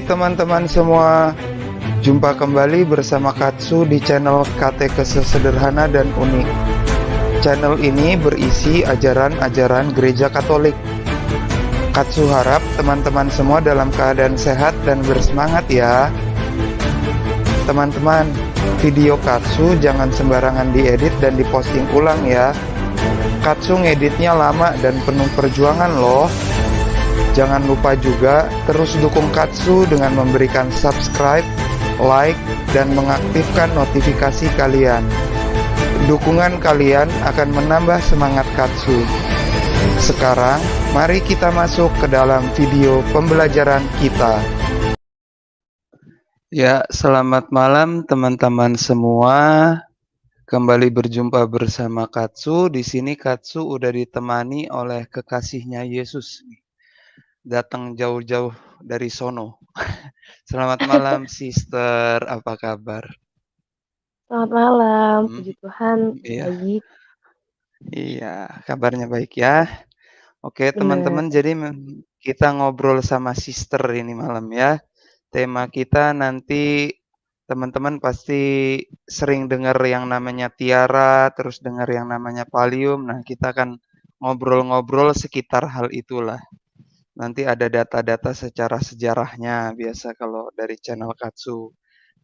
Teman-teman semua, jumpa kembali bersama Katsu di channel Katekese Sederhana dan Unik. Channel ini berisi ajaran-ajaran gereja Katolik. Katsu harap teman-teman semua dalam keadaan sehat dan bersemangat ya. Teman-teman, video Katsu jangan sembarangan diedit dan diposting ulang ya. Katsu ngeditnya lama dan penuh perjuangan loh. Jangan lupa juga terus dukung Katsu dengan memberikan subscribe, like, dan mengaktifkan notifikasi kalian. Dukungan kalian akan menambah semangat Katsu. Sekarang, mari kita masuk ke dalam video pembelajaran kita. Ya, selamat malam teman-teman semua. Kembali berjumpa bersama Katsu. Di sini Katsu udah ditemani oleh kekasihnya Yesus datang jauh-jauh dari sono. Selamat malam, Sister. Apa kabar? Selamat malam, Hmm, puji Tuhan, iya. baik. Iya, kabarnya baik ya. Oke, teman-teman, jadi kita ngobrol sama Sister ini malam ya. Tema kita nanti teman-teman pasti sering dengar yang namanya tiara, terus dengar yang namanya palium. Nah, kita akan ngobrol-ngobrol sekitar hal itulah. Nanti ada data-data secara sejarahnya biasa kalau dari channel Katsu.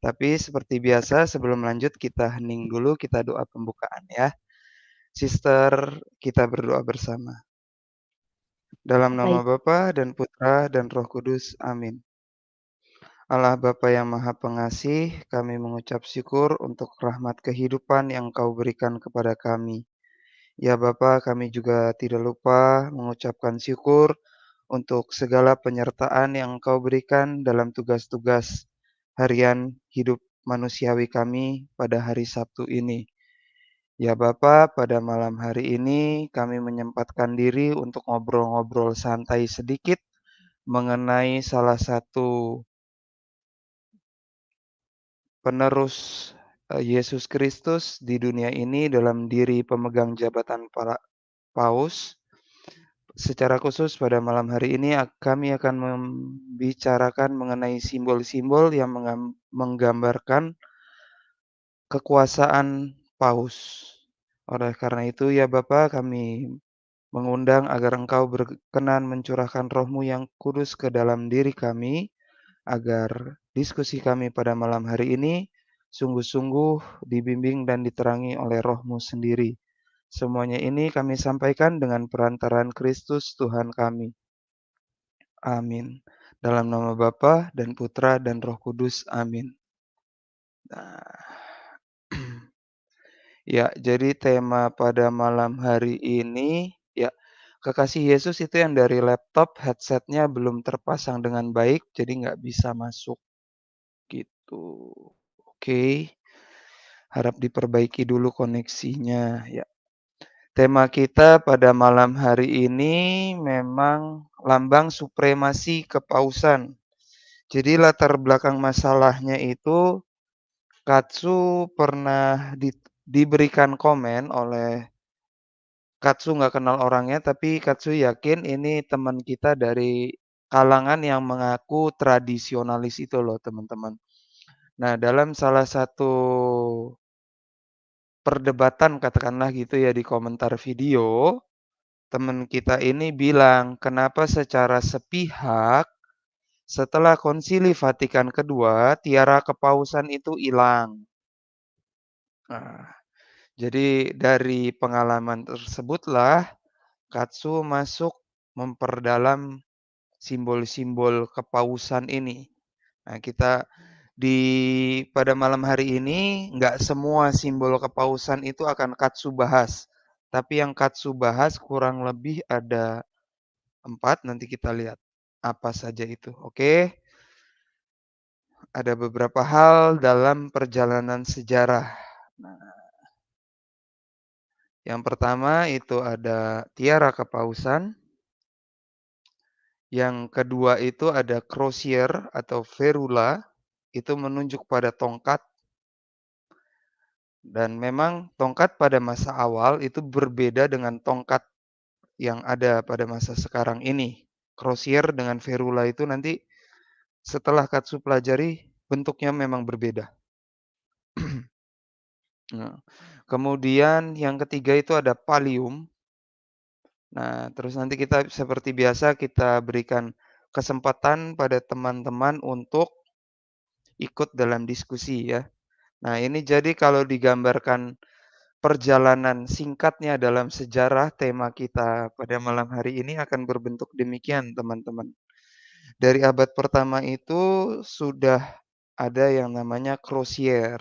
Tapi seperti biasa sebelum lanjut kita hening dulu, kita doa pembukaan ya. Sister, kita berdoa bersama. Dalam nama Bapa dan Putra dan Roh Kudus. Amin. Allah Bapa yang Maha Pengasih, kami mengucap syukur untuk rahmat kehidupan yang Kau berikan kepada kami. Ya Bapa, kami juga tidak lupa mengucapkan syukur untuk segala penyertaan yang Engkau berikan dalam tugas-tugas harian hidup manusiawi kami pada hari Sabtu ini. Ya Bapa, pada malam hari ini kami menyempatkan diri untuk ngobrol-ngobrol santai sedikit mengenai salah satu penerus Yesus Kristus di dunia ini dalam diri pemegang jabatan para paus Secara khusus pada malam hari ini kami akan membicarakan mengenai simbol-simbol yang menggambarkan kekuasaan paus. Oleh karena itu ya Bapak kami mengundang agar Engkau berkenan mencurahkan rohmu yang kudus ke dalam diri kami, agar diskusi kami pada malam hari ini sungguh-sungguh dibimbing dan diterangi oleh rohmu sendiri. Semuanya ini kami sampaikan dengan perantaran Kristus Tuhan kami. Amin. Dalam nama Bapa dan Putra dan Roh Kudus. Amin. Nah. ya, jadi tema pada malam hari ini ya kekasih Yesus itu yang dari laptop headsetnya belum terpasang dengan baik, jadi nggak bisa masuk gitu. Oke. Harap diperbaiki dulu koneksinya ya. Tema kita pada malam hari ini memang lambang supremasi kepausan. Jadi latar belakang masalahnya itu Katsu pernah di, diberikan komen oleh Katsu nggak kenal orangnya, tapi Katsu yakin ini teman kita dari kalangan yang mengaku tradisionalis itu loh teman-teman. Nah dalam salah satu perdebatan katakanlah gitu ya di komentar video, teman kita ini bilang, kenapa secara sepihak setelah konsili Vatikan kedua, tiara kepausan itu hilang. Nah, jadi dari pengalaman tersebutlah Katsu masuk memperdalam simbol-simbol kepausan ini. Nah, kita di pada malam hari ini nggak semua simbol kepausan itu akan Katsu bahas. Tapi yang Katsu bahas kurang lebih ada empat, nanti kita lihat apa saja itu. Oke. Ada beberapa hal dalam perjalanan sejarah. Nah, yang pertama itu ada tiara kepausan. Yang kedua itu ada crosier atau ferula itu menunjuk pada tongkat. Dan memang tongkat pada masa awal itu berbeda dengan tongkat yang ada pada masa sekarang ini. Crosier dengan ferula itu nanti setelah Katsu pelajari, bentuknya memang berbeda. Nah, kemudian yang ketiga itu ada Pallium. Nah, terus nanti kita seperti biasa kita berikan kesempatan pada teman-teman untuk ikut dalam diskusi ya. Nah, ini jadi kalau digambarkan perjalanan singkatnya dalam sejarah tema kita pada malam hari ini akan berbentuk demikian, teman-teman. Dari abad pertama itu sudah ada yang namanya Crozier.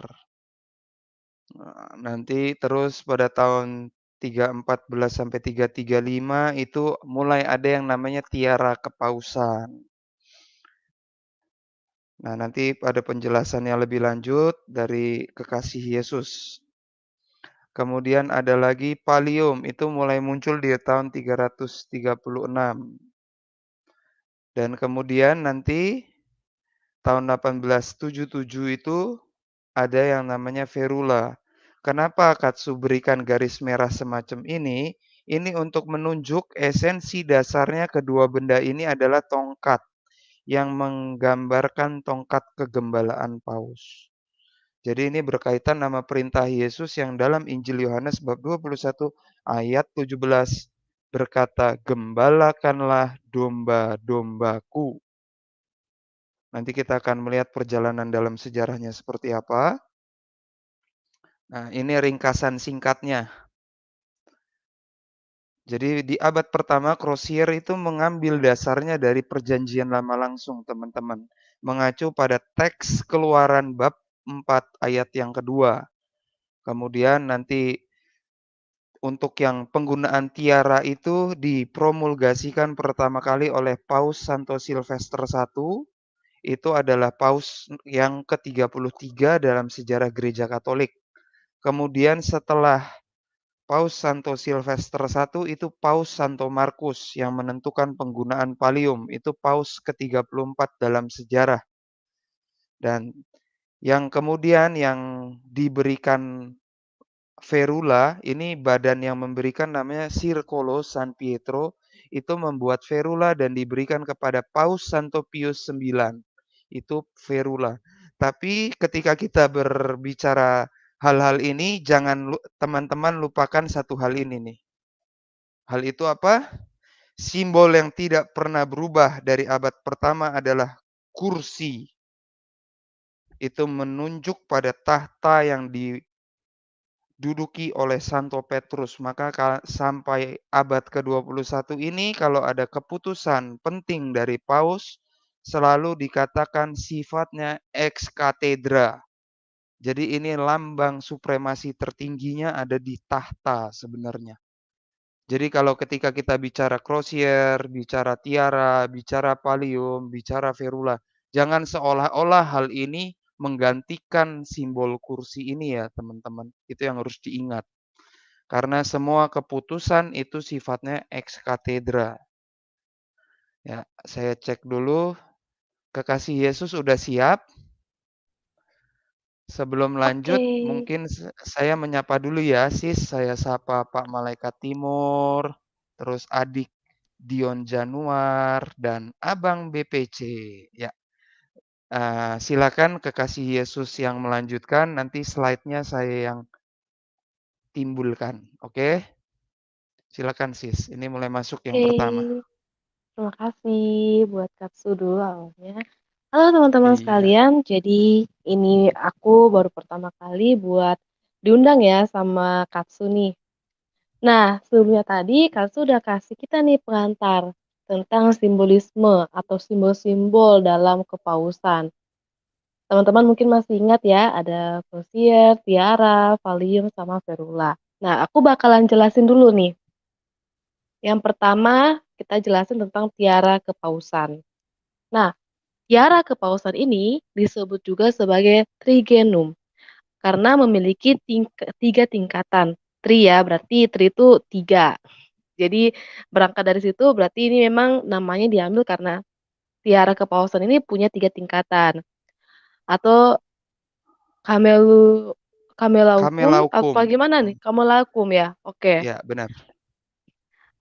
Nah, nanti terus pada tahun 314 sampai 335 itu mulai ada yang namanya tiara kepausan. Nah, nanti pada penjelasannya lebih lanjut dari kekasih Yesus. Kemudian ada lagi Pallium, itu mulai muncul di tahun 336. Dan kemudian nanti tahun 1877 itu ada yang namanya Ferula. Kenapa Katsu berikan garis merah semacam ini? Ini untuk menunjuk esensi dasarnya kedua benda ini adalah tongkat yang menggambarkan tongkat kegembalaan paus. Jadi ini berkaitan nama perintah Yesus yang dalam Injil Yohanes bab 21 ayat 17 berkata, "Gembalakanlah domba-dombaku." Nanti kita akan melihat perjalanan dalam sejarahnya seperti apa. Nah, ini ringkasan singkatnya. Jadi di abad pertama Crozier itu mengambil dasarnya dari perjanjian lama langsung teman-teman. Mengacu pada teks keluaran bab 4 ayat yang kedua. Kemudian nanti untuk yang penggunaan tiara itu dipromulgasikan pertama kali oleh Paus Santo Silvester I. Itu adalah paus yang ke-33 dalam sejarah gereja Katolik. Kemudian setelah Paus Santo Silvester I itu Paus Santo Markus yang menentukan penggunaan pallium, itu Paus ke-34 dalam sejarah. Dan yang kemudian yang diberikan ferula, ini badan yang memberikan namanya Circolo San Pietro, itu membuat ferula dan diberikan kepada Paus Santo Pius IX. Itu ferula. Tapi ketika kita berbicara hal-hal ini jangan teman-teman lupakan satu hal ini nih. Hal itu apa? Simbol yang tidak pernah berubah dari abad pertama adalah kursi. Itu menunjuk pada tahta yang diduduki oleh Santo Petrus. Maka sampai abad ke-21 ini kalau ada keputusan penting dari paus selalu dikatakan sifatnya ex cathedra jadi ini lambang supremasi tertingginya ada di tahta sebenarnya. Jadi kalau ketika kita bicara Crozier, bicara tiara, bicara pallium, bicara ferula, jangan seolah-olah hal ini menggantikan simbol kursi ini ya teman-teman. Itu yang harus diingat. Karena semua keputusan itu sifatnya ex cathedra. Ya, saya cek dulu. Kekasih Yesus sudah siap? Sebelum lanjut, Oke. mungkin saya menyapa dulu ya, Sis. Saya sapa Pak Malaikat Timur, terus adik Dion Januar, dan Abang BPC. Ya, uh, silakan kekasih Yesus yang melanjutkan. Nanti slide-nya saya yang timbulkan. Oke? Silakan, Sis. Ini mulai masuk yang Oke. pertama. Terima kasih buat Katsu dulu awalnya. Halo teman-teman Iya. sekalian, jadi ini aku baru pertama kali buat diundang ya sama Katsu nih. Nah, sebelumnya tadi Katsu udah kasih kita nih pengantar tentang simbolisme atau simbol-simbol dalam kepausan. Teman-teman mungkin masih ingat ya, ada Crozier, Tiara, Valium, sama Ferula. Nah, aku bakalan jelasin dulu nih. Yang pertama, kita jelasin tentang tiara kepausan. Nah, Tiara kepausan ini disebut juga sebagai trigenum karena memiliki ting tiga tingkatan. Tri ya, berarti tri itu tiga. Jadi berangkat dari situ berarti ini memang namanya diambil karena tiara kepausan ini punya tiga tingkatan. Atau kamelu kamelaukum, kamelaukum. apa gimana nih? Kamelaukum ya? Oke. Okay. Ya, benar.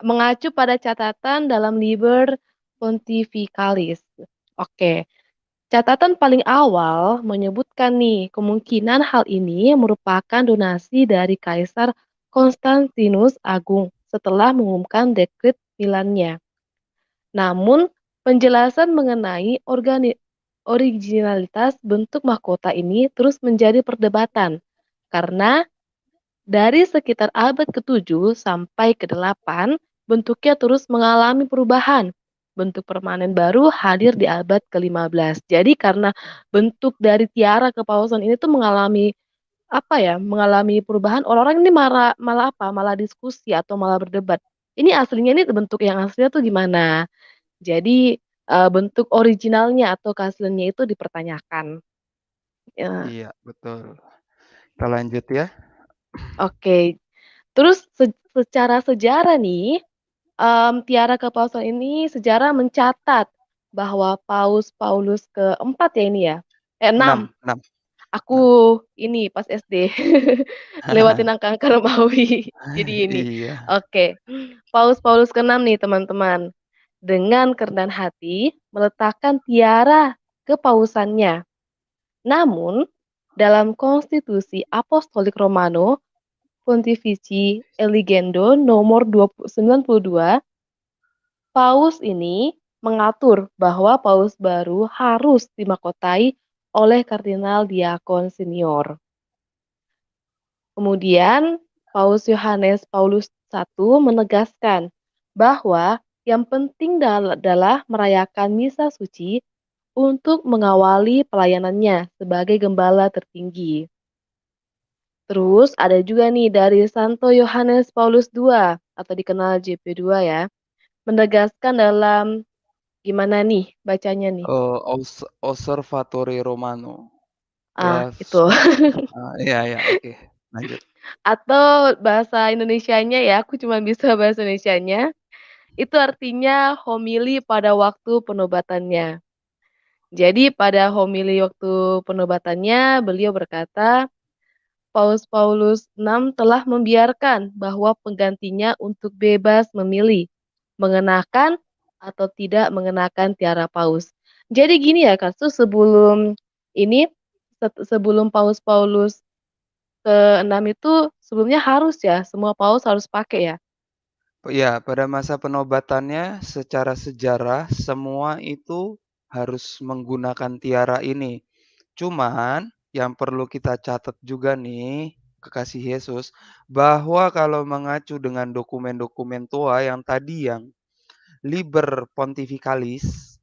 Mengacu pada catatan dalam Liber Pontificalis Oke. Catatan paling awal menyebutkan nih, kemungkinan hal ini merupakan donasi dari Kaisar Konstantinus Agung setelah mengumumkan dekret Milannya. Namun, penjelasan mengenai organi originalitas bentuk mahkota ini terus menjadi perdebatan karena dari sekitar abad ke-7 sampai ke-8, bentuknya terus mengalami perubahan. Bentuk permanen baru hadir di abad ke-15. Jadi karena bentuk dari tiara kepausan ini tuh mengalami apa ya, mengalami perubahan, orang-orang ini malah malah apa, malah diskusi atau malah berdebat. Ini aslinya ini bentuk yang aslinya tuh gimana? Jadi, eee, bentuk originalnya atau keasliannya itu dipertanyakan. Ya. Iya, betul. Kita lanjut ya. Oke. Terus se secara sejarah nih, mmm, tiara kepausan ini sejarah mencatat bahwa Paus Paulus keempat ya ini ya? Eh, 6. 6 6 Aku 6. ini pas SD lewatin angka-angka Romawi. Jadi ini, Iya. oke. Paus Paulus ke-6 nih teman-teman, dengan kerendahan hati meletakkan tiara kepausannya. Namun, dalam Konstitusi Apostolik Romano Pontifici Eligendo nomor 292 Paus ini mengatur bahwa paus baru harus dimahkotai oleh kardinal diakon senior. Kemudian, Paus Yohanes Paulus I menegaskan bahwa yang penting adalah merayakan misa suci untuk mengawali pelayanannya sebagai gembala tertinggi. Terus ada juga nih dari Santo Yohanes Paulus II atau dikenal JP2 ya, menegaskan dalam gimana nih bacanya nih? Eee, Os Osservatore Romano. Ah, Las itu. eee, iya iya, oke, lanjut. Atau bahasa Indonesianya ya, aku cuma bisa bahasa Indonesianya, itu artinya homili pada waktu penobatannya. Jadi pada homili waktu penobatannya, beliau berkata, Paus Paulus VI telah membiarkan bahwa penggantinya untuk bebas memilih, mengenakan atau tidak mengenakan tiara paus. Jadi gini ya Kak, tuh sebelum ini, sebelum Paus Paulus ke-6 itu sebelumnya harus ya, semua paus harus pakai ya? Iya, pada masa penobatannya secara sejarah semua itu harus menggunakan tiara ini. Cuman yang perlu kita catat juga nih, kekasih Yesus, bahwa kalau mengacu dengan dokumen-dokumen tua yang tadi yang Liber Pontificalis,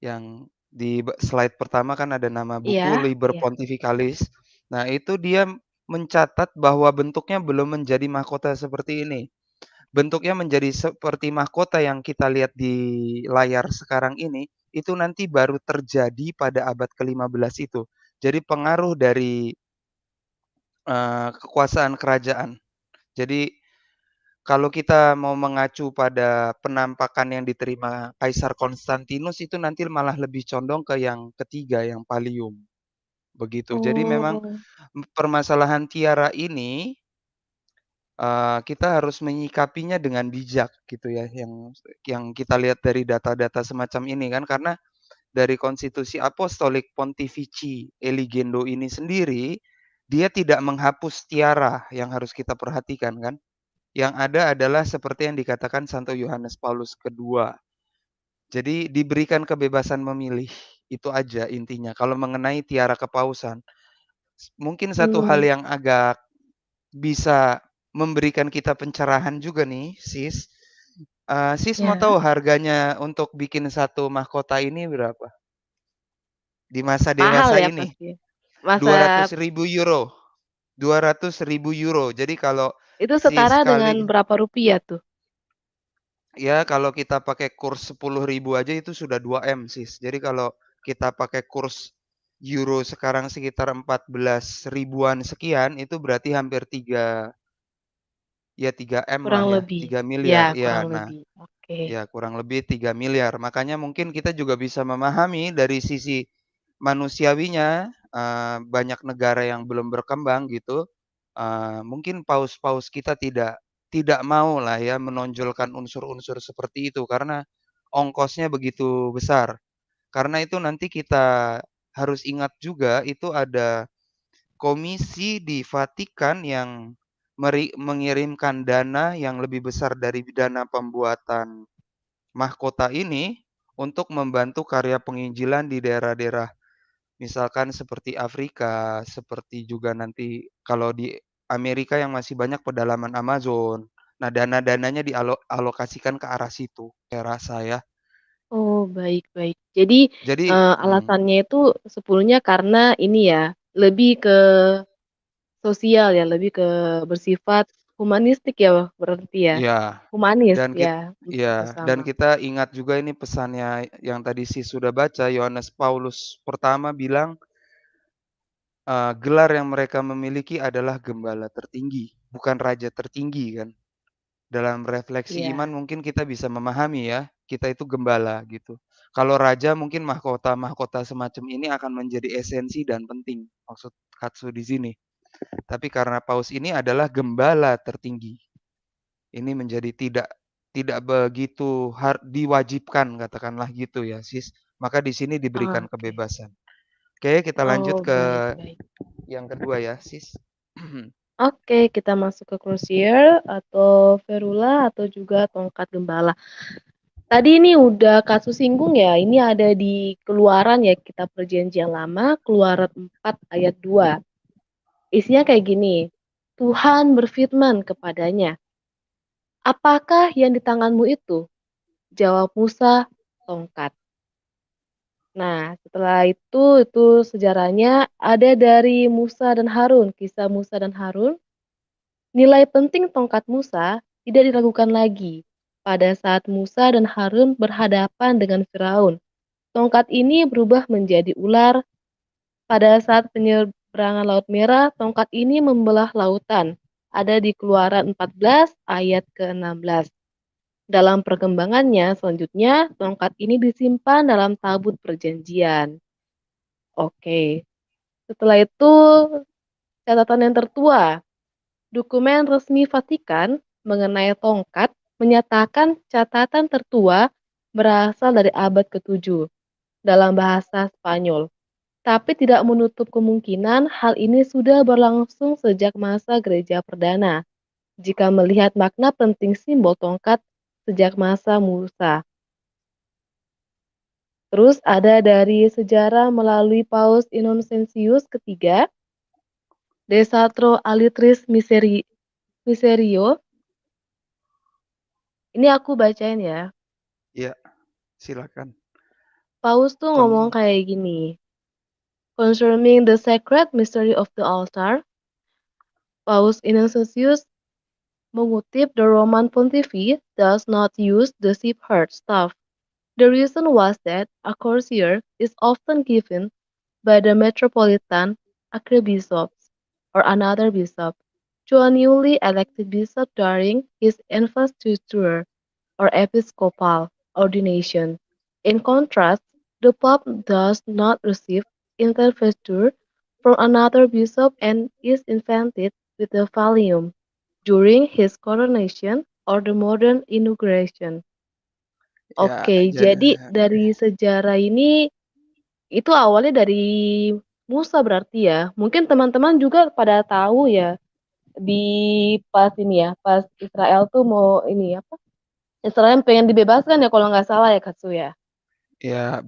yang di slide pertama kan ada nama buku Iya Liber iya. Pontificalis. Nah, itu dia mencatat bahwa bentuknya belum menjadi mahkota seperti ini. Bentuknya menjadi seperti mahkota yang kita lihat di layar sekarang ini, itu nanti baru terjadi pada abad ke-15 itu. Jadi pengaruh dari eee, kekuasaan kerajaan. Jadi, kalau kita mau mengacu pada penampakan yang diterima Kaisar Konstantinus itu nanti malah lebih condong ke yang ketiga, yang Pallium, begitu. Jadi memang, Oh. permasalahan tiara ini eee, kita harus menyikapinya dengan bijak gitu ya, yang yang kita lihat dari data-data semacam ini kan, karena dari Konstitusi Apostolik Pontifici Eligendo ini sendiri, dia tidak menghapus tiara yang harus kita perhatikan kan. Yang ada adalah seperti yang dikatakan Santo Yohanes Paulus II. Jadi diberikan kebebasan memilih, itu aja intinya kalau mengenai tiara kepausan. Mungkin satu hal Mmm. yang agak bisa memberikan kita pencerahan juga nih, Sis, eee, Sis mau Ya. tahu harganya untuk bikin 1 mahkota ini berapa? Di masa Mahal dewasa ya ini, pasti? dua Masa ratus ribu euro Rp200.000. Jadi kalau Itu si setara dengan sekali berapa rupiah tuh? Ya, kalau kita pakai kurs Rp10.000 aja itu sudah 2 M, Sis. Jadi kalau kita pakai kurs euro sekarang sekitar 14.000-an sekian, itu berarti hampir 3 ya 3 M lah Kurang ya, lebih, 3.000.000.000. ya Iya, kurang nah, lebih, oke. ya kurang lebih 3.000.000.000. Makanya mungkin kita juga bisa memahami dari sisi manusiawinya, eee, banyak negara yang belum berkembang gitu, eee, mungkin paus-paus kita tidak tidak maulah ya menonjolkan unsur-unsur seperti itu karena ongkosnya begitu besar. Karena itu nanti kita harus ingat juga itu ada komisi di Vatikan yang meri mengirimkan dana yang lebih besar dari dana pembuatan mahkota ini untuk membantu karya penginjilan di daerah-daerah misalkan seperti Afrika, seperti juga nanti kalau di Amerika yang masih banyak pedalaman Amazon. Nah, dana-dananya dialo alokasikan ke arah situ, saya rasa ya. Oh, baik baik. Jadi, Jadi mhm, alasannya itu sepuluhnya karena ini ya, lebih ke sosial ya, lebih ke bersifat humanistik ya berarti ya? iya, Humanis dan kit ya, iya, dan kita ingat juga ini pesannya yang tadi Sis sudah baca, Yohanes Paulus pertama bilang, eee, gelar yang mereka memiliki adalah gembala tertinggi, bukan raja tertinggi kan. Dalam refleksi iman Iya. mungkin kita bisa memahami ya, kita itu gembala gitu. Kalau raja mungkin mahkota-mahkota semacam ini akan menjadi esensi dan penting, maksud Katsu di sini. Tapi karena paus ini adalah gembala tertinggi, ini menjadi tidak tidak begitu har diwajibkan katakanlah gitu ya, Sis. Maka di sini diberikan Oke. kebebasan. Oke, kita lanjut Oh, ke baik baik. yang kedua ya, Sis. Oke, kita masuk ke Crucier atau Ferula atau juga tongkat gembala. Tadi ini udah kasus singgung ya, ini ada di Keluaran ya, Kitab Perjanjian Lama, Keluaran 4 ayat 2. Isinya kayak gini, Tuhan berfirman kepadanya, "Apakah yang di tanganmu itu?" Jawab Musa, "Tongkat." Nah, setelah itu, itu sejarahnya ada dari Musa dan Harun, kisah Musa dan Harun. Nilai penting tongkat Musa tidak diragukan lagi. Pada saat Musa dan Harun berhadapan dengan Firaun, tongkat ini berubah menjadi ular. Pada saat penyeberangan Laut Merah, tongkat ini membelah lautan. Ada di Keluaran 14 ayat ke-16. Dalam perkembangannya selanjutnya, tongkat ini disimpan dalam tabut perjanjian. Oke, setelah itu catatan yang tertua. Dokumen resmi Vatikan mengenai tongkat menyatakan catatan tertua berasal dari abad ke-7 dalam bahasa Spanyol, tapi tidak menutup kemungkinan hal ini sudah berlangsung sejak masa gereja perdana, jika melihat makna penting simbol tongkat sejak masa Musa. Terus ada dari sejarah melalui Paus Innocentius ketiga, Desatro Alitris Miseri Miserio. Ini aku bacain ya. Iya, silakan. Paus tuh ngomong Kon kayak gini. Concerning the sacred mystery of the altar, Paus Innocentius mengutip the Roman Pontiff does not use the shepherd staff. The reason was that a courtier is often given by the metropolitan archbishop or another bishop to a newly elected bishop during his investiture or episcopal ordination. In contrast, the pope does not receive intervesture from another bishop and is invested with the pallium during his coronation or the modern inauguration. ya Oke, jadi jadi dari sejarah ini itu awalnya dari Musa berarti ya? Mungkin teman-teman juga pada tahu ya, di pas ini ya, pas Israel tuh mau ini apa, Israel pengen dibebaskan ya kalau nggak salah ya, Katsu ya? Ya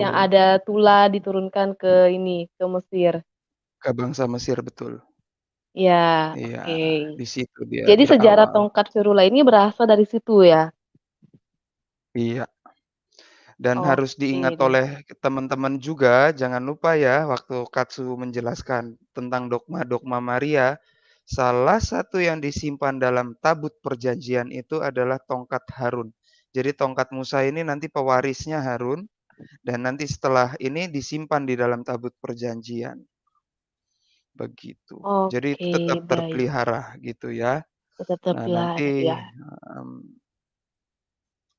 Yang betul. ada Tula diturunkan ke ini, ke Mesir. Ke bangsa Mesir, betul. Ya, Iya, oke. di situ dia Jadi sejarah berawal. tongkat Firula ini berasal dari situ ya? Iya, dan harus Oke diingat oleh teman-teman juga, jangan lupa ya waktu Katsu menjelaskan tentang dogma-dogma Maria, salah satu yang disimpan dalam tabut perjanjian itu adalah tongkat Harun. Jadi tongkat Musa ini nanti pewarisnya Harun, dan nanti setelah ini disimpan di dalam tabut perjanjian, begitu. Jadi itu Oke, tetap baik. terpelihara gitu ya. Tetap Nah terpelihara nanti, ya. mmm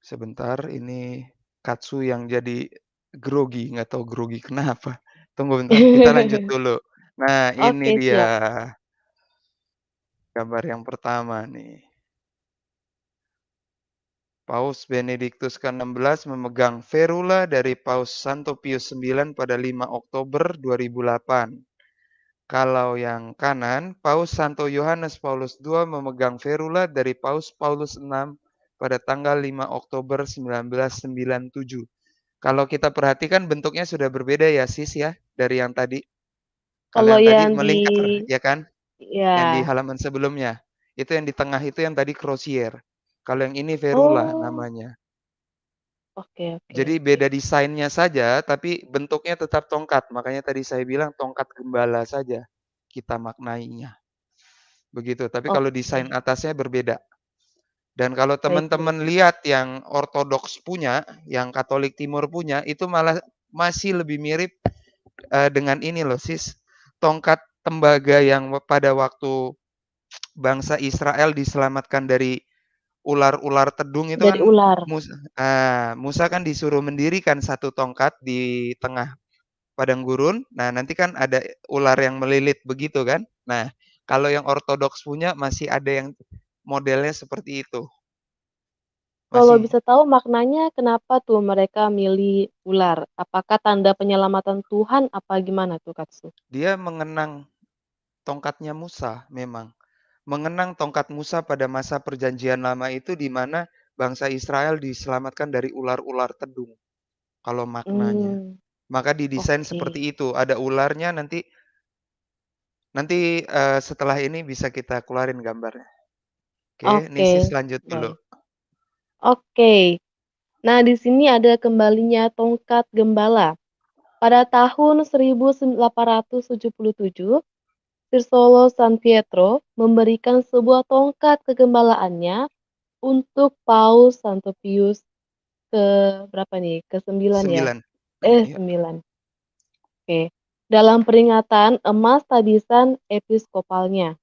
Sebentar, ini Katsu yang jadi grogi, nggak tahu grogi kenapa. Tunggu bentar, kita lanjut dulu. Nah, ini dia siap. gambar yang pertama nih. Paus Benediktus ke-16 memegang ferula dari Paus Santo Pius IX pada 5 Oktober 2008. Kalau yang kanan, Paus Santo Yohanes Paulus II memegang ferula dari Paus Paulus VI pada tanggal 5 Oktober 1997. Kalau kita perhatikan bentuknya sudah berbeda ya sis ya dari yang tadi. Kalau Kalau yang tadi yang di melingkar ya kan? Yang di ya. halaman sebelumnya. Itu yang di tengah itu yang tadi crosier. Kalau yang ini ferula Oh. namanya. Oke oke Jadi oke. beda desainnya saja, tapi bentuknya tetap tongkat. Makanya tadi saya bilang tongkat gembala saja kita maknainya. Begitu, tapi kalau desain Oke. atasnya berbeda. Dan kalau teman-teman lihat yang ortodoks punya, yang Katolik Timur punya, itu malah masih lebih mirip, eee, dengan ini loh Sis, tongkat tembaga yang pada waktu bangsa Israel diselamatkan dari ular-ular tedung itu Dari kan ular. mus eee, Musa kan disuruh mendirikan satu tongkat di tengah padang gurun. Nah, nanti kan ada ular yang melilit begitu kan. Nah, kalau yang ortodoks punya masih ada yang modelnya seperti itu. Kalau Masih bisa tahu maknanya kenapa tuh mereka milih ular? Apakah tanda penyelamatan Tuhan apa gimana tuh, Katsu? dia mengenang tongkatnya Musa memang. Mengenang tongkat Musa pada masa perjanjian lama itu di mana bangsa Israel diselamatkan dari ular-ular tedung, kalau maknanya. Mmm, Maka didesain oke. seperti itu, ada ularnya nanti nanti, eee, setelah ini bisa kita keluarin gambarnya. Oke, nih Sis Oke, lanjut dulu. baik. Oke. Nah, di sini ada kembalinya tongkat gembala. Pada tahun 1877, Sirsolo San Pietro memberikan sebuah tongkat kegembalaannya untuk Paus Santo Pius ke berapa nih? Ke-9 ya? 9. Eh, Iya. 9. Oke. Dalam peringatan emas tabisan episkopalnya.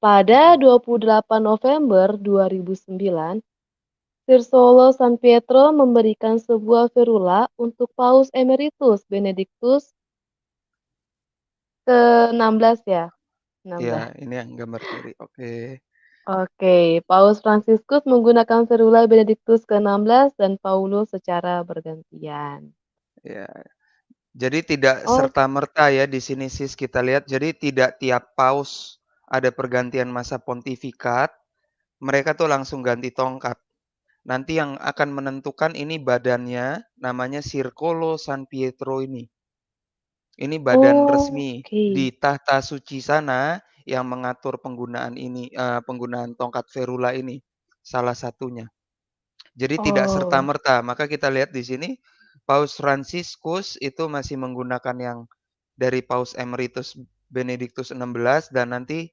Pada 28 November 2009, Sirsolo San Pietro memberikan sebuah ferula untuk Paus Emeritus Benediktus ke-16 ya? Iya, 16. ini yang gambar kiri, oke. Oke, Paus Fransiskus menggunakan ferula Benediktus ke-16 dan Paulus secara bergantian. Iya. Jadi tidak Oh, serta-merta ya di sini Sis kita lihat, jadi tidak tiap paus ada pergantian masa pontifikat, mereka tuh langsung ganti tongkat. Nanti yang akan menentukan ini badannya namanya Sircolo San Pietro ini. Ini badan resmi oke. di tahta suci sana yang mengatur penggunaan ini, eee, penggunaan tongkat ferula ini, salah satunya. Jadi tidak Oh. serta-merta, maka kita lihat di sini Paus Fransiskus itu masih menggunakan yang dari Paus Emeritus Benediktus XVI dan nanti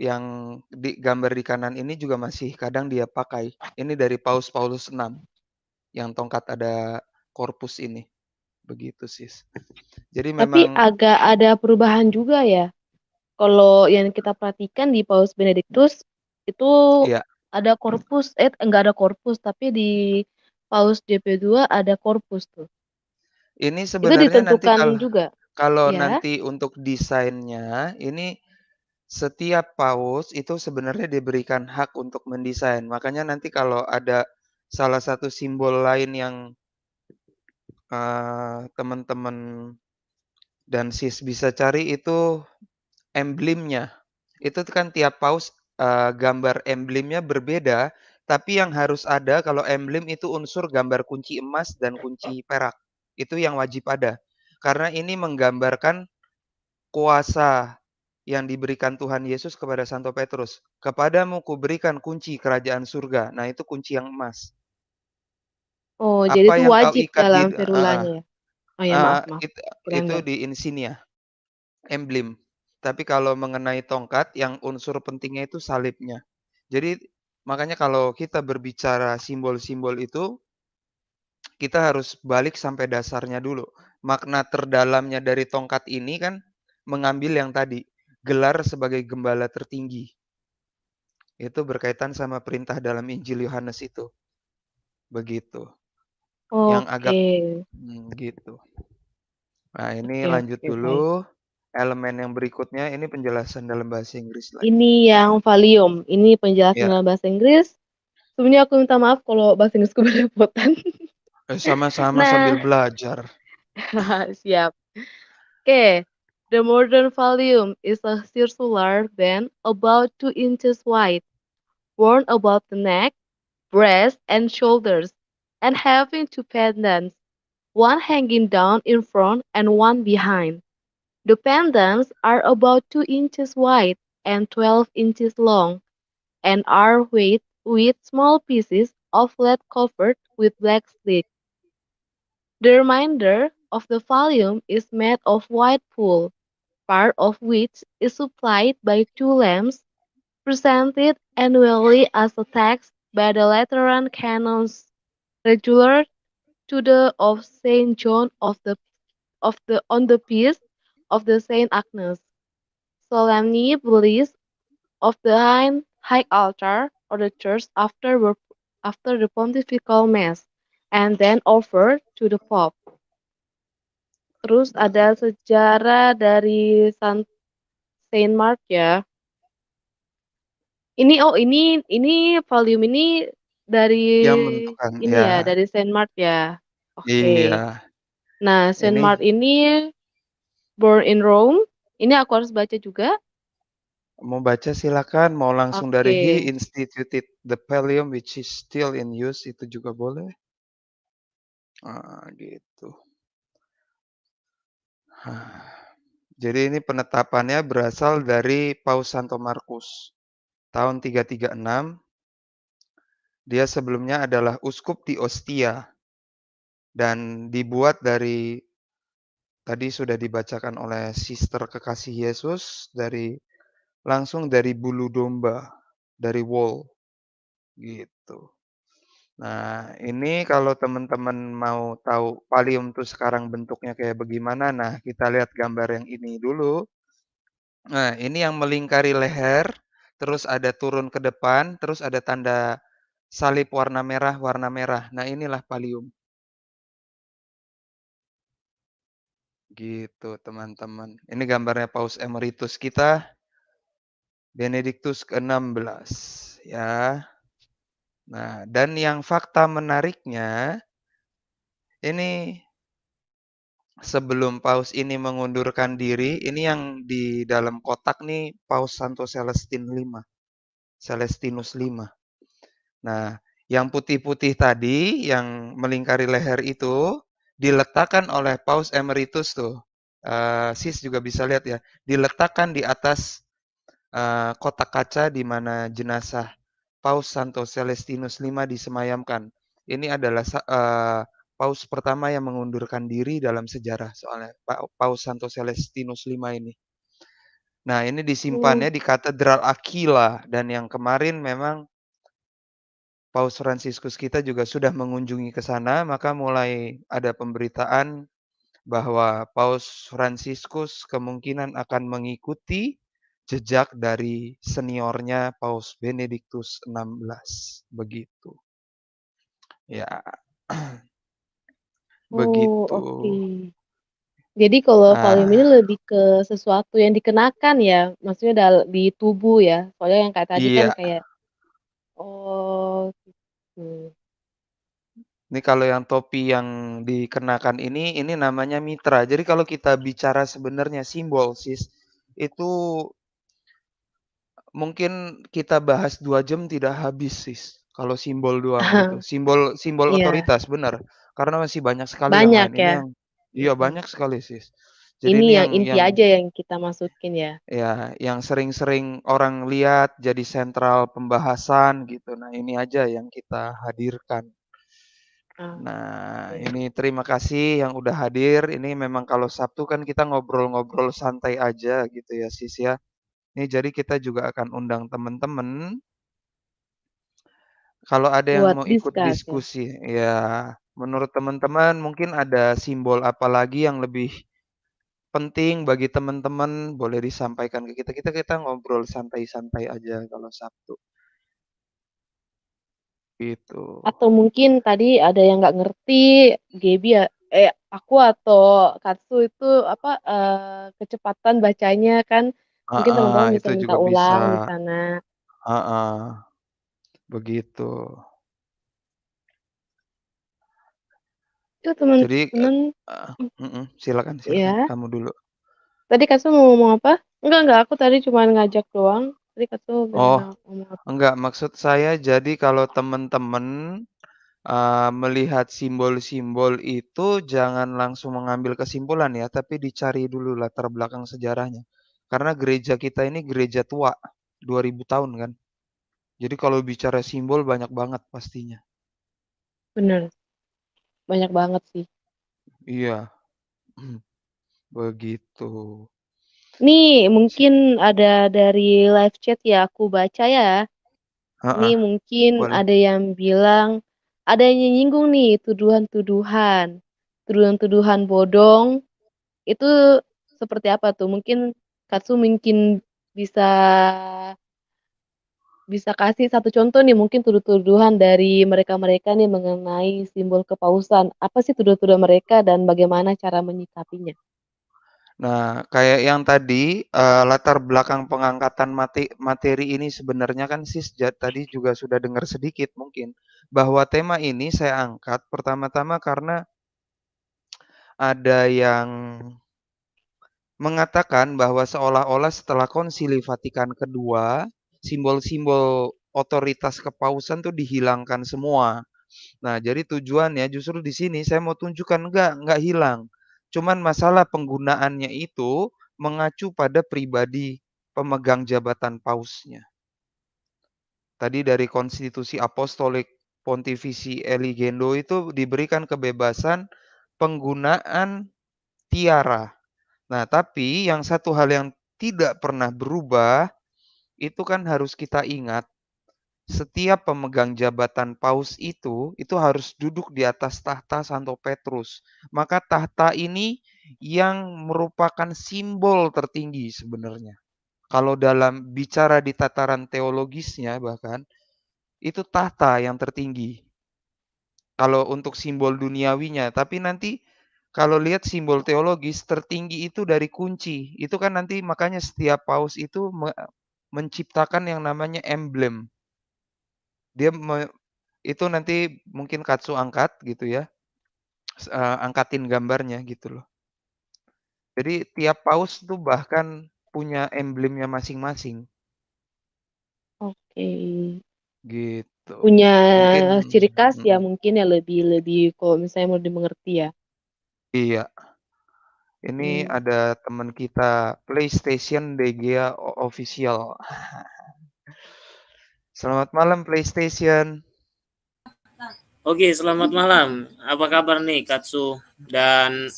yang di gambar di kanan ini juga masih kadang dia pakai. Ini dari Paus Paulus VI yang tongkat ada korpus ini, begitu Sis. Jadi Tapi memang agak ada perubahan juga ya? Kalau yang kita perhatikan di Paus Benediktus, itu iya, ada korpus eh, enggak ada korpus, tapi di Paus JP2 ada korpus tuh. ini Itu sebenarnya nanti ditentukan kalau juga? kalau Ya? nanti untuk desainnya, ini setiap paus itu sebenarnya diberikan hak untuk mendesain. Makanya nanti kalau ada salah satu simbol lain yang, eee, teman-teman dan Sis bisa cari itu emblemnya. Itu kan tiap paus, eee, gambar emblemnya berbeda, tapi yang harus ada kalau emblem itu unsur gambar kunci emas dan kunci perak. Itu yang wajib ada. Karena ini menggambarkan kuasa yang diberikan Tuhan Yesus kepada Santo Petrus. "Kepadamu kuberikan kunci kerajaan surga." Nah, itu kunci yang emas. Oh, jadi Apa itu yang kau wajib ikat di dalam heeh, ferulanya ya? Oh ya, eee, maaf maaf, it itu di insignia, emblem. Tapi kalau mengenai tongkat yang unsur pentingnya itu salibnya. Jadi makanya kalau kita berbicara simbol-simbol itu, kita harus balik sampai dasarnya dulu. Makna terdalamnya dari tongkat ini kan mengambil yang tadi, gelar sebagai gembala tertinggi. Itu berkaitan sama perintah dalam Injil Yohanes itu, begitu. Yang agak Oke. mmm, gitu. Nah ini Oke lanjut oke, baik. dulu, elemen yang berikutnya ini penjelasan dalam bahasa Inggris lagi. Ini yang Valium, ini penjelasan Ya, dalam bahasa Inggris. Sebelumnya aku minta maaf kalau bahasa Inggrisku belepotan. Eh, sama-sama sambil Nah belajar. siap. Oke, the modern volume is a circular band about 2 inches wide, worn about the neck, breast, and shoulders, and having two pendants, one hanging down in front and one behind. The pendants are about 2 inches wide and 12 inches long, and are weighted with small pieces of lead covered with black slick. The remainder of the volume is made of white wool, part of which is supplied by two lamps presented annually as a tax by the Lateran canons regular the of Saint John on the feast of Saint Agnes, solemnly released of the high, altar or the church after after the pontifical mass, and then offered to the Pope. Terus ada sejarah dari San Saint Mark ya. Ini oh ini ini volume ini dari Yang menentukan, ini ya. ya, dari Saint Mark ya. Oke. Iya. Nah, Saint Ini Mark ini born in Rome. Ini aku harus baca juga? Mau baca silakan, mau langsung dari he Oke. instituted the pallium which is still in use itu juga boleh. Ah, gitu. Jadi ini penetapannya berasal dari Paus Santo Markus, tahun 336. Dia sebelumnya adalah uskup di Ostia. Dan dibuat dari tadi sudah dibacakan oleh Sister Kekasih Yesus dari langsung dari bulu domba, dari wool, gitu. Nah, ini kalau teman-teman mau tahu pallium tuh sekarang bentuknya kayak bagaimana, nah kita lihat gambar yang ini dulu. Nah, ini yang melingkari leher, terus ada turun ke depan, terus ada tanda salib warna merah warna merah. Nah, inilah pallium. Gitu, teman-teman. Ini gambarnya Paus Emeritus kita. Benediktus ke-16, ya. Nah, dan yang fakta menariknya ini sebelum Paus ini mengundurkan diri, ini yang di dalam kotak nih Paus Santo Celestin V, Celestinus V. Nah, yang putih-putih tadi, yang melingkari leher itu, diletakkan oleh Paus Emeritus tuh, eee, Sis juga bisa lihat ya, diletakkan di atas, eee, kotak kaca di mana jenazah Paus Santo Celestinus V disemayamkan. Ini adalah eee, Paus pertama yang mengundurkan diri dalam sejarah soalnya, pa Paus Santo Celestinus V ini. Nah, ini disimpannya di Katedral Aquila dan yang kemarin memang Paus Fransiskus kita juga sudah mengunjungi ke sana, maka mulai ada pemberitaan bahwa Paus Fransiskus kemungkinan akan mengikuti jejak dari seniornya Paus Benediktus XVI, begitu. Ya. Oh, Begitu. oke. Jadi kalau volume ini lebih ke sesuatu yang dikenakan ya? Maksudnya di tubuh ya? Soalnya yang kayak tadi kan Iya. kayak oh, Ini kalau yang topi yang dikenakan ini, ini namanya mitra. Jadi kalau kita bicara sebenarnya simbol, Sis, itu mungkin kita bahas 2 jam tidak habis, Sis, kalau simbol doang gitu. Simbol simbol Iya. otoritas, benar. Karena masih banyak sekali yang Banyak lain. Ini ya? yang iya Mhm. banyak sekali, Sis. Jadi Ini ini yang yang inti yang aja yang kita masukin ya? ya, yang sering-sering orang lihat jadi sentral pembahasan gitu. Nah, ini aja yang kita hadirkan. Ah, Nah, ini terima kasih yang udah hadir. Ini memang kalau Sabtu kan kita ngobrol-ngobrol santai aja gitu ya, Sis, ya. Ini jadi kita juga akan undang teman-teman kalau ada yang Buat mau ikut ya? diskusi. Ya, menurut teman-teman mungkin ada simbol apa lagi yang lebih penting bagi teman-teman, boleh disampaikan ke kita. Kita kita ngobrol santai-santai aja kalau Sabtu. Gitu. Atau mungkin tadi ada yang nggak ngerti, Gaby ya eh, aku atau Katsu itu apa, eee, kecepatan bacanya kan, mungkin Heeh, teman-teman bisa itu minta juga bisa. ulang di sana. Heeh. Begitu. Itu Jadi, temen-temen eee, mhm, silakan silakan, Iya. kamu dulu. Tadi Kakak mau ngomong apa? Enggak enggak, aku tadi cuman ngajak doang, tadi Kakak Oh, mau ngomong apa? enggak, maksud saya jadi kalau temen-temen, eee, melihat simbol-simbol itu jangan langsung mengambil kesimpulan ya, tapi dicari dulu latar belakang sejarahnya. Karena gereja kita ini gereja tua, 2000 tahun kan. Jadi kalau bicara simbol banyak banget pastinya. Bener. Banyak banget sih. Iya. Begitu. Nih, mungkin ada dari live chat ya, aku baca ya. Heeh, Nih mungkin boleh. ada yang bilang, ada yang nyinggung nih tuduhan-tuduhan. Tuduhan-tuduhan bodong, itu seperti apa tuh? Mungkin Katsu mungkin bisa bisa kasih satu contoh nih mungkin tuduh-tuduhan dari mereka-mereka nih mengenai simbol kepausan. Apa sih tuduhan-tuduhan mereka dan bagaimana cara menyikapinya? Nah, kayak yang tadi, eee, latar belakang pengangkatan mati materi ini sebenarnya kan Sis ja tadi juga sudah dengar sedikit mungkin, bahwa tema ini saya angkat pertama-tama karena ada yang mengatakan bahwa seolah-olah setelah Konsili Vatikan II, simbol-simbol otoritas kepausan tuh dihilangkan semua. Nah, jadi tujuannya justru di sini saya mau tunjukkan enggak, enggak hilang. Cuman masalah penggunaannya itu mengacu pada pribadi pemegang jabatan pausnya. Tadi dari Konstitusi Apostolik Pontifici Eligendo itu diberikan kebebasan penggunaan tiara. Nah, tapi yang satu hal yang tidak pernah berubah, itu kan harus kita ingat setiap pemegang jabatan paus itu, itu harus duduk di atas tahta Santo Petrus. Maka tahta ini yang merupakan simbol tertinggi sebenarnya. Kalau dalam bicara di tataran teologisnya bahkan, itu tahta yang tertinggi. Kalau untuk simbol duniawinya, tapi nanti kalau lihat simbol teologis tertinggi itu dari kunci. Itu kan nanti makanya setiap paus itu menciptakan yang namanya emblem. Dia me itu nanti mungkin Katsu angkat gitu ya, eee, angkatin gambarnya gitu loh. Jadi tiap paus tuh bahkan punya emblemnya masing-masing. Oke. Gitu. Punya Mungkin ciri khas ya mhm. mungkin ya lebih lebih kalau misalnya mau dimengerti ya. Iya. Ini Mmm. ada teman kita, PlayStation DGA official. Selamat malam PlayStation. Oke, selamat malam. Apa kabar nih Katsu dan,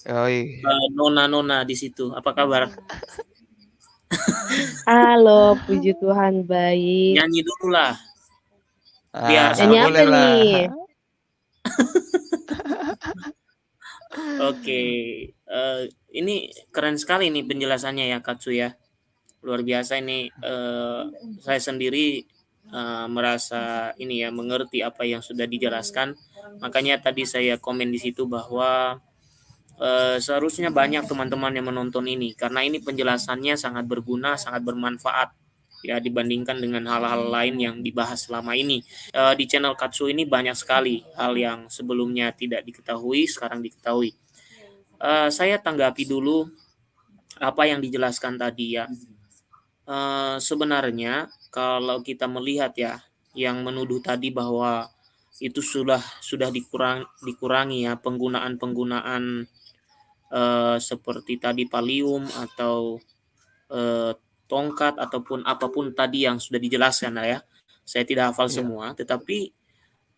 nona-nona di situ, apa kabar? Halo, puji Tuhan baik. Nyanyi dulu lah. Biar Ah, Nyanyi apa nih? Oke, eee, ini keren sekali nih penjelasannya ya Katsu ya. Luar biasa ini, eee, saya sendiri, eee, merasa ini ya, mengerti apa yang sudah dijelaskan. Makanya tadi saya komen di situ bahwa, eee, seharusnya banyak teman-teman yang menonton ini, karena ini penjelasannya sangat berguna, sangat bermanfaat, ya dibandingkan dengan hal-hal lain yang dibahas selama ini. Eee, di channel Katsu ini banyak sekali hal yang sebelumnya tidak diketahui, sekarang diketahui. Eee, saya tanggapi dulu apa yang dijelaskan tadi ya. Eee, sebenarnya kalau kita melihat ya, yang menuduh tadi bahwa itu sudah sudah dikurang dikurangi ya penggunaan-penggunaan, eee, seperti tadi pallium atau, eee, tongkat ataupun apa pun tadi yang sudah dijelaskan ya. Saya tidak hafal Iya. semua, tetapi,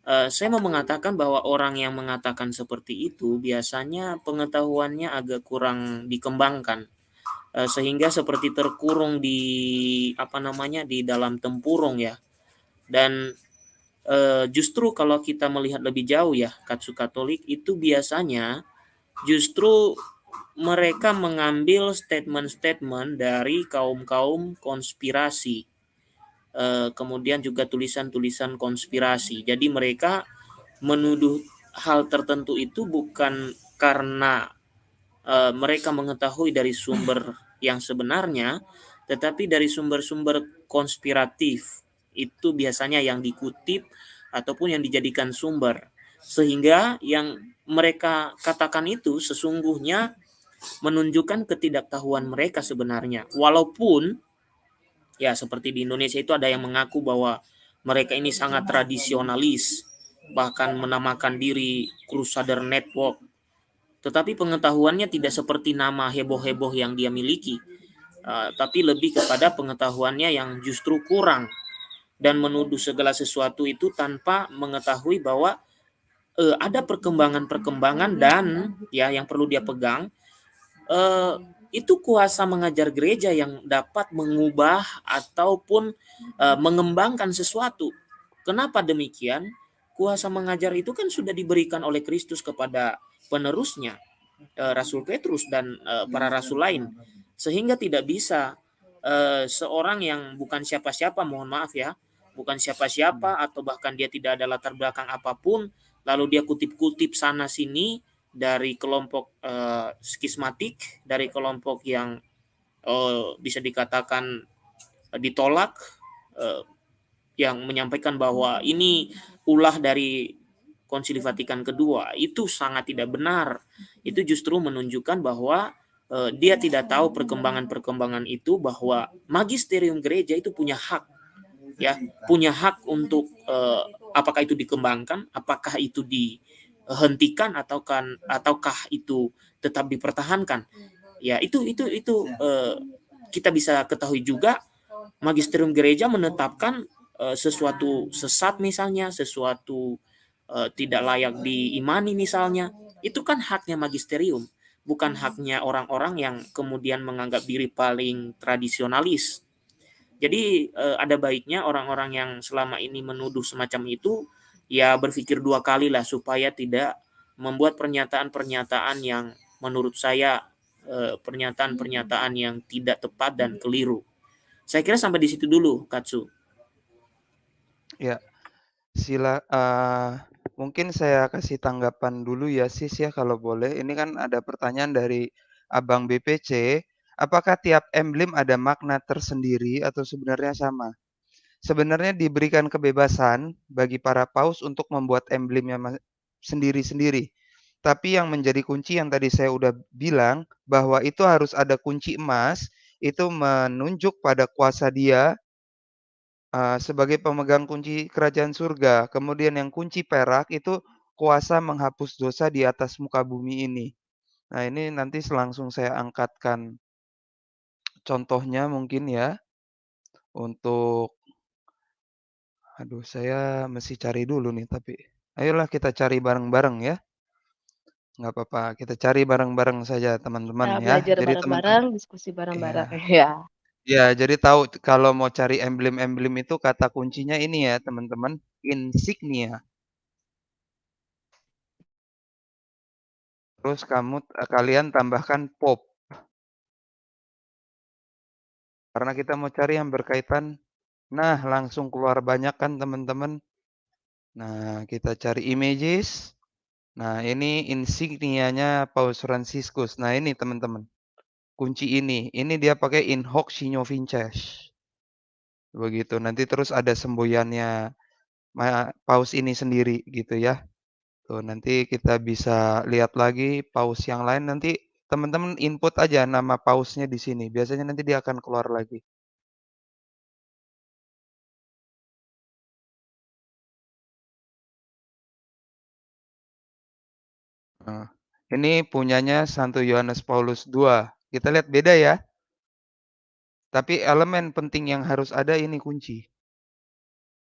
eee, saya mau mengatakan bahwa orang yang mengatakan seperti itu biasanya pengetahuannya agak kurang dikembangkan, eee, sehingga seperti terkurung di apa namanya, di dalam tempurung ya. Dan, eee, justru kalau kita melihat lebih jauh ya, Katsu Katolik itu biasanya justru mereka mengambil statement-statement dari kaum-kaum konspirasi, kemudian juga tulisan-tulisan konspirasi. Jadi mereka menuduh hal tertentu itu bukan karena, eee, mereka mengetahui dari sumber yang sebenarnya, tetapi dari sumber-sumber konspiratif itu biasanya yang dikutip ataupun yang dijadikan sumber. Sehingga yang mereka katakan itu sesungguhnya menunjukkan ketidaktahuan mereka sebenarnya. Walaupun ya seperti di Indonesia itu ada yang mengaku bahwa mereka ini sangat tradisionalis, bahkan menamakan diri Crusader Network. Tetapi pengetahuannya tidak seperti nama heboh-heboh yang dia miliki, uh, tapi lebih kepada pengetahuannya yang justru kurang dan menuduh segala sesuatu itu tanpa mengetahui bahwa uh, ada perkembangan-perkembangan dan ya yang perlu dia pegang uh, itu kuasa mengajar gereja yang dapat mengubah ataupun uh, mengembangkan sesuatu. Kenapa demikian? Kuasa mengajar itu kan sudah diberikan oleh Kristus kepada penerusnya, uh, Rasul Petrus dan uh, para rasul lain, sehingga tidak bisa uh, seorang yang bukan siapa-siapa, mohon maaf ya, bukan siapa-siapa atau bahkan dia tidak ada latar belakang apa pun, lalu dia kutip-kutip sana sini dari kelompok uh, skismatik, dari kelompok yang uh, bisa dikatakan uh, ditolak, uh, yang menyampaikan bahwa ini ulah dari Konsili Vatikan kedua, itu sangat tidak benar. Itu justru menunjukkan bahwa uh, dia tidak tahu perkembangan-perkembangan itu bahwa magisterium gereja itu punya hak ya punya hak untuk uh, apakah itu dikembangkan apakah itu di hentikan ataukah ataukah itu tetap dipertahankan? Ya itu itu itu uh, kita bisa ketahui juga magisterium gereja menetapkan uh, sesuatu sesat misalnya sesuatu uh, tidak layak diimani misalnya. Itu kan haknya magisterium bukan haknya orang-orang yang kemudian menganggap diri paling tradisionalis. Jadi uh, ada baiknya orang-orang yang selama ini menuduh semacam itu ya berpikir dua kali lah supaya tidak membuat pernyataan-pernyataan yang menurut saya eh, pernyataan-pernyataan yang tidak tepat dan keliru. Saya kira sampai di situ dulu, Katsu. Ya, sila uh, mungkin saya kasih tanggapan dulu ya sis ya kalau boleh. Ini kan ada pertanyaan dari Abang BPC, apakah tiap emblem ada makna tersendiri atau sebenarnya sama? Sebenarnya diberikan kebebasan bagi para paus untuk membuat emblemnya sendiri-sendiri. Tapi yang menjadi kunci yang tadi saya udah bilang bahwa itu harus ada kunci emas, itu menunjuk pada kuasa dia uh, sebagai pemegang kunci kerajaan surga. Kemudian yang kunci perak itu kuasa menghapus dosa di atas muka bumi ini. Nah, ini nanti langsung saya angkatkan contohnya mungkin ya untuk Aduh, saya mesti cari dulu nih tapi. Ayolah kita cari bareng-bareng ya. Nggak apa-apa, kita cari bareng-bareng saja teman-teman ya. belajar Jadi bareng-bareng, diskusi bareng-bareng ya. ya. Ya, jadi tahu kalau mau cari emblem-emblem itu kata kuncinya ini ya teman-teman, insignia. Terus kamu kalian tambahkan pop. Karena kita mau cari yang berkaitan Nah, langsung keluar banyak kan teman-teman. Nah, kita cari images. Nah, ini insignianya Paus Franciscus. Nah, ini teman-teman. Kunci ini. Ini dia pakai in hoc signo vinces. Begitu. Nanti terus ada semboyannya Paus ini sendiri gitu ya. Tuh, nanti kita bisa lihat lagi paus yang lain nanti teman-teman input aja nama pausnya di sini. Biasanya nanti dia akan keluar lagi. Nah, ini punyanya Santo Yohanes Paulus II. Kita lihat beda ya. Tapi elemen penting yang harus ada ini kunci.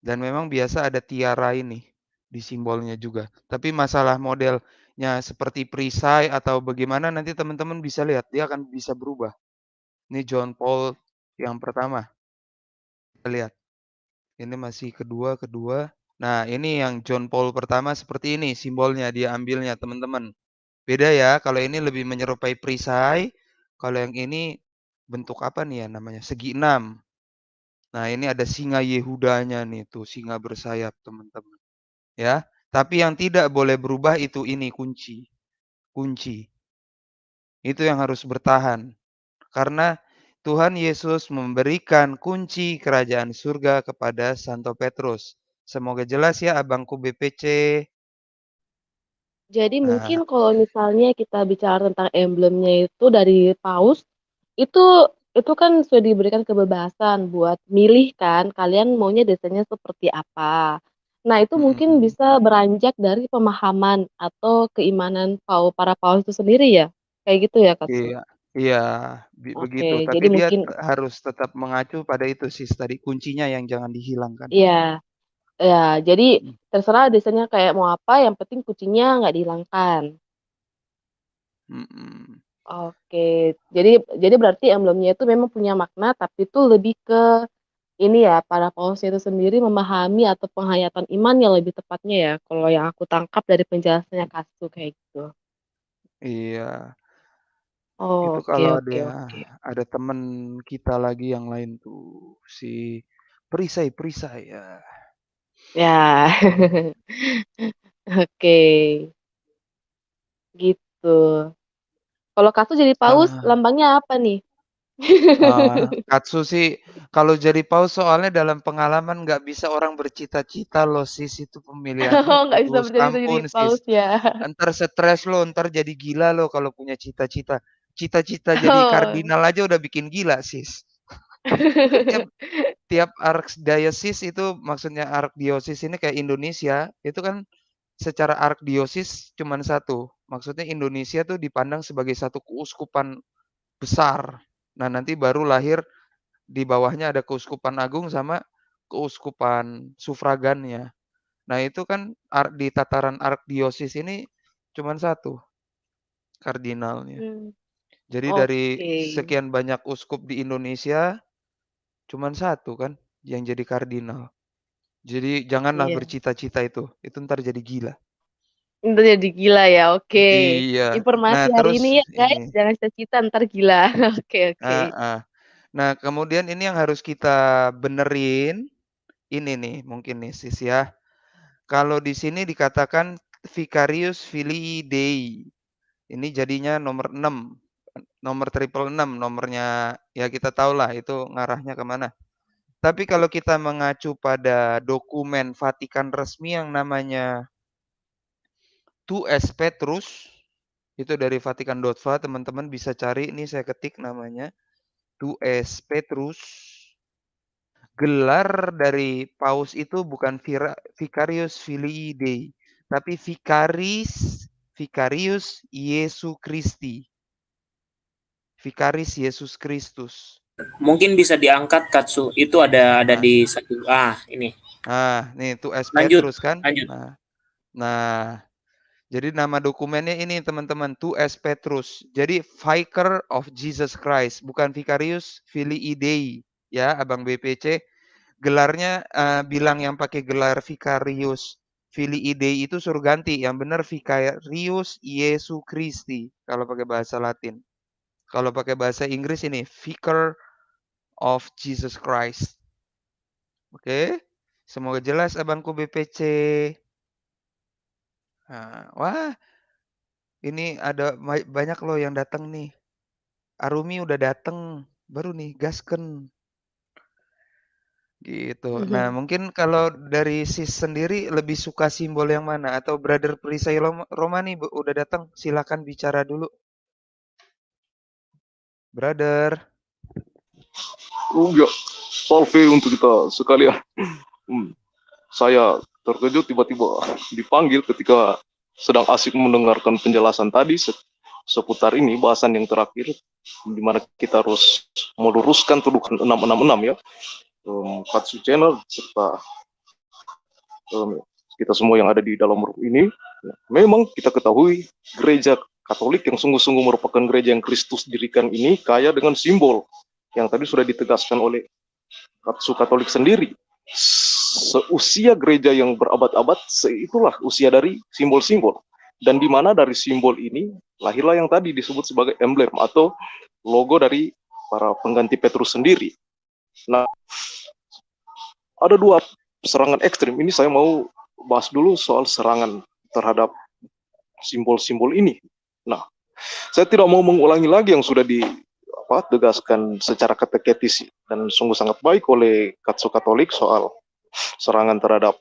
Dan memang biasa ada tiara ini di simbolnya juga. Tapi masalah modelnya seperti perisai atau bagaimana nanti teman-teman bisa lihat dia akan bisa berubah. Ini John Paul yang pertama. Kita lihat. Ini masih kedua, kedua. Nah, ini yang John Paul pertama seperti ini simbolnya dia ambilnya teman-teman. Beda ya, kalau ini lebih menyerupai perisai, kalau yang ini bentuk apa nih ya namanya? Segi enam. Nah, ini ada singa Yehudanya nih tuh, singa bersayap teman-teman. Ya, tapi yang tidak boleh berubah itu ini kunci. Kunci. Itu yang harus bertahan. Karena Tuhan Yesus memberikan kunci kerajaan surga kepada Santo Petrus. Semoga jelas ya abangku BPC. Jadi Nah. mungkin kalau misalnya kita bicara tentang emblemnya itu dari paus, itu itu kan sudah diberikan kebebasan buat milih kan, kalian maunya desainnya seperti apa. Nah, itu mungkin Mhm. bisa beranjak dari pemahaman atau keimanan pau para paus itu sendiri ya? Kayak gitu ya, Kak? Iya iya, bi begitu. Tapi jadi dia mungkin harus tetap mengacu pada itu sis tadi, kuncinya yang jangan dihilangkan. Iya. Iya, jadi Mhm. terserah desainnya kayak mau apa, yang penting kuncinya nggak dihilangkan. Mhm. Oke, jadi jadi berarti emblemnya itu memang punya makna, tapi itu lebih ke ini ya, para pausnya itu sendiri memahami atau penghayatan iman yang lebih tepatnya ya, kalau yang aku tangkap dari penjelasannya Kak Su, kayak gitu. Iya. Oh, Itu oke kalau ada oke. ada temen kita lagi yang lain tuh, si perisai-perisai, ya. Ya. Oke. Gitu. Kalau Kak Su jadi paus, Ah. lambangnya apa nih? Ah, Katsu sih kalau jadi paus soalnya dalam pengalaman nggak bisa orang bercita-cita loh Sis, itu pemilihannya. Oh, nggak bisa bercita-cita jadi ampun paus Sis, ya? entar stres lo, entar jadi gila lo kalau punya cita-cita. Cita-cita jadi Oh. kardinal aja udah bikin gila Sis. Tiap archdiocese itu maksudnya archdiocese ini kayak Indonesia, itu kan secara archdiocese cuman 1, maksudnya Indonesia tuh dipandang sebagai satu keuskupan besar. Nah, nanti baru lahir di bawahnya ada keuskupan agung sama keuskupan sufragannya. Nah, itu kan di tataran archdiocese ini cuman 1 kardinalnya. Mmm. Jadi dari Oke. sekian banyak uskup di Indonesia, cuman 1 kan yang jadi kardinal. Jadi janganlah Iya. bercita-cita itu, itu entar jadi gila. Entar jadi gila ya, oke. Iya. Nah, Informasi hari terus ini ya guys, ini jangan cita-cita entar gila. Oke oke. Heeh. Nah, kemudian ini yang harus kita benerin, ini nih mungkin nih Sis ya. Kalau di sini dikatakan Vicarius Filii Dei, ini jadinya nomor 6, nomor triple 6 nomornya ya kita tahulah itu ngarahnya ke mana. Tapi kalau kita mengacu pada dokumen Vatikan resmi yang namanya Tues Petrus, itu dari vatikan.va teman-teman bisa cari, ini saya ketik namanya, Tues Petrus. Gelar dari paus itu bukan Vicarius Filii Dei, tapi Vicaris Vicarius Jesu Christi. Vicaris Yesus Kristus. Mungkin bisa diangkat Katsu, itu ada ada Nah. di satu ah, ini. Nah, nih Tues Lanjut, Petrus kan. lanjut. Nah nah, jadi nama dokumennya ini teman-teman, Tues Petrus. Jadi Vicar of Jesus Christ, bukan Vicarius Filii Dei ya, Abang BPC. Gelarnya, eee, bilang yang pakai gelar Vicarius Filii Dei itu suruh ganti, yang benar Vicarius Jesu Christi kalau pakai bahasa Latin. Kalau pakai bahasa Inggris ini Vicar of Jesus Christ. Oke, semoga jelas abangku BPC. Nah, wah. Ini ada banyak loh yang datang nih. Arumi udah dateng, baru nih gaskeun. Gitu. Nah, Mhm. mungkin kalau dari Sis sendiri lebih suka simbol yang mana? Atau Brother Perisai Loma Roma nih udah datang, silakan bicara dulu. Brother. Ya, salve untuk kita sekalian. Hmm, saya terkejut tiba-tiba dipanggil ketika sedang asik mendengarkan penjelasan tadi se seputar ini bahasan yang terakhir di mana kita harus meluruskan tuduhan 666 ya. Um, Katsu Channel serta um, kita semua yang ada di dalam room ini. Memang kita ketahui gereja Katolik yang sungguh-sungguh merupakan gereja yang Kristus dirikan ini kaya dengan simbol yang tadi sudah ditegaskan oleh Katsu Katolik sendiri. Seusia gereja yang berabad-abad, itulah usia dari simbol-simbol. Dan di mana dari simbol ini lahirlah yang tadi disebut sebagai emblem atau logo dari para pengganti Petrus sendiri. Nah, ada dua serangan ekstrim. Ini saya mau bahas dulu soal serangan terhadap simbol-simbol ini. Nah, saya tidak mau mengulangi lagi yang sudah di apa tegaskan secara kateketis dan sungguh sangat baik oleh Katsu Katolik soal serangan terhadap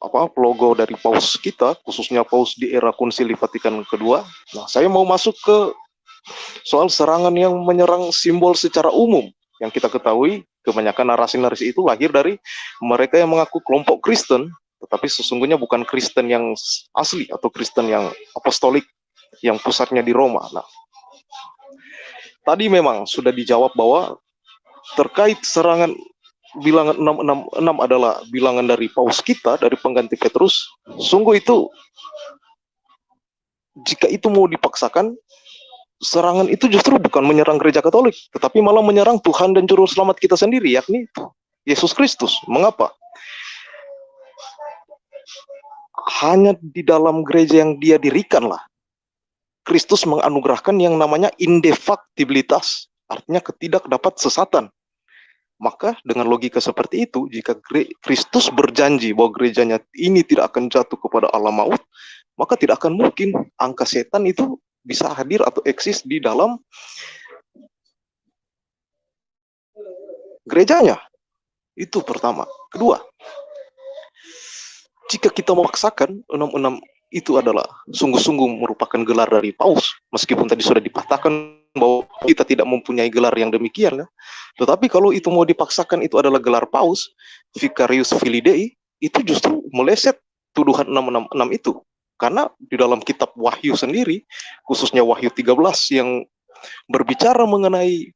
apa logo dari paus kita khususnya paus di era konsili Vatikan kedua. Nah, saya mau masuk ke soal serangan yang menyerang simbol secara umum yang kita ketahui kebanyakan narasi-narasi itu lahir dari mereka yang mengaku kelompok Kristen tetapi sesungguhnya bukan Kristen yang asli atau Kristen yang apostolik yang pusatnya di Roma. Nah, tadi memang sudah dijawab bahwa terkait serangan bilangan 666 adalah bilangan dari paus kita, dari pengganti Petrus, sungguh itu jika itu mau dipaksakan, serangan itu justru bukan menyerang gereja Katolik, tetapi malah menyerang Tuhan dan juru selamat kita sendiri, yakni Yesus Kristus. Mengapa? Hanya di dalam gereja yang dia dirikanlah Kristus menganugerahkan yang namanya indefaktibilitas, artinya ketidak dapat sesatan. Maka dengan logika seperti itu, jika Kristus berjanji bahwa gerejanya ini tidak akan jatuh kepada alam maut, maka tidak akan mungkin angka setan itu bisa hadir atau eksis di dalam gerejanya. Itu pertama. Kedua, jika kita memaksakan 66 itu adalah sungguh-sungguh merupakan gelar dari paus. Meskipun tadi sudah dipatahkan bahwa kita tidak mempunyai gelar yang demikian ya. tetapi kalau itu mau dipaksakan itu adalah gelar paus Vicarius Filidei itu justru meleset tuduhan 666 itu. Karena di dalam kitab Wahyu sendiri khususnya Wahyu 13 yang berbicara mengenai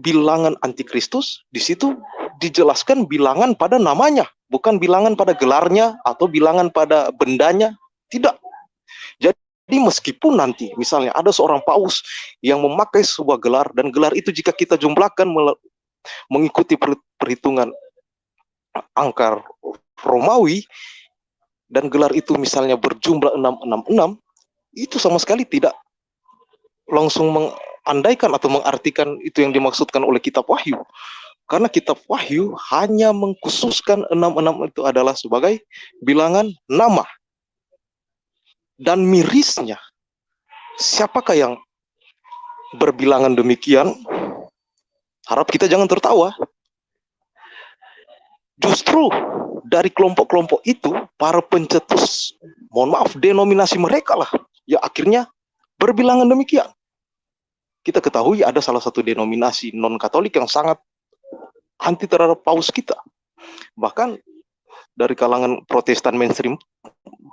bilangan antikristus di situ dijelaskan bilangan pada namanya, bukan bilangan pada gelarnya atau bilangan pada bendanya, tidak. Jadi meskipun nanti misalnya ada seorang paus yang memakai sebuah gelar dan gelar itu jika kita jumlahkan mengikuti perhitungan angka Romawi dan gelar itu misalnya berjumlah 666 itu sama sekali tidak langsung mengandaikan atau mengartikan itu yang dimaksudkan oleh kitab Wahyu karena kitab Wahyu hanya mengkhususkan enam-enam itu adalah sebagai bilangan nama. Dan mirisnya, siapakah yang berbilangan demikian? Harap kita jangan tertawa. Justru dari kelompok-kelompok itu, para pencetus, mohon maaf, denominasi mereka lah, ya akhirnya berbilangan demikian. Kita ketahui ada salah satu denominasi non-katolik yang sangat anti terhadap paus kita. Bahkan dari kalangan protestan mainstream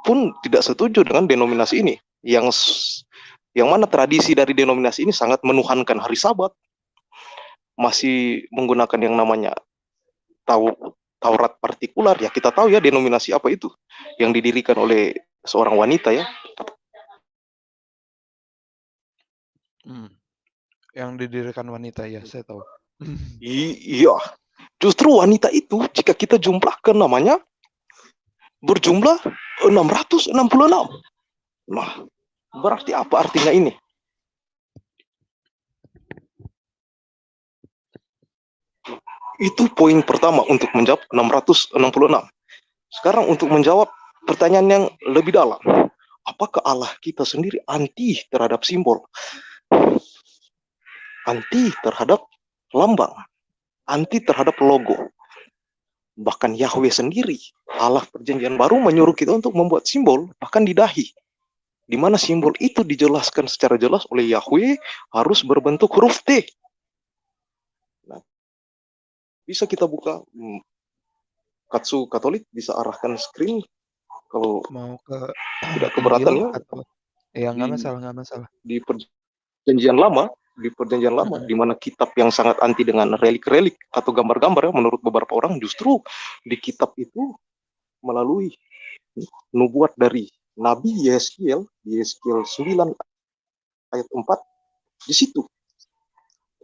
pun tidak setuju dengan denominasi ini. Yang yang mana tradisi dari denominasi ini sangat menuhankan hari sabat. Masih menggunakan yang namanya tahu Taurat partikular ya kita tahu ya denominasi apa itu yang didirikan oleh seorang wanita ya. Hmm. Yang didirikan wanita ya saya tahu. Iya, justru wanita itu jika kita jumlahkan namanya berjumlah 666. Nah, berarti apa artinya ini? Itu poin pertama untuk menjawab 666. Sekarang untuk menjawab pertanyaan yang lebih dalam. Apakah Allah kita sendiri anti terhadap simbol? Anti terhadap lambang, anti terhadap logo. Bahkan Yahweh sendiri, Allah perjanjian baru menyuruh kita untuk membuat simbol, bahkan di dahi. Di mana simbol itu dijelaskan secara jelas oleh Yahweh harus berbentuk huruf T. Nah, bisa kita buka hmm, Katsu Katolik bisa arahkan screen kalau mau ke tidak keberatan ya. Atau, ya nggak masalah nggak masalah. Di perjanjian lama di perjanjian lama, di mana kitab yang sangat anti dengan relik-relik atau gambar-gambar ya, menurut beberapa orang justru di kitab itu melalui nubuat dari Nabi Yeskiel, Yeskiel 9 ayat 4, di situ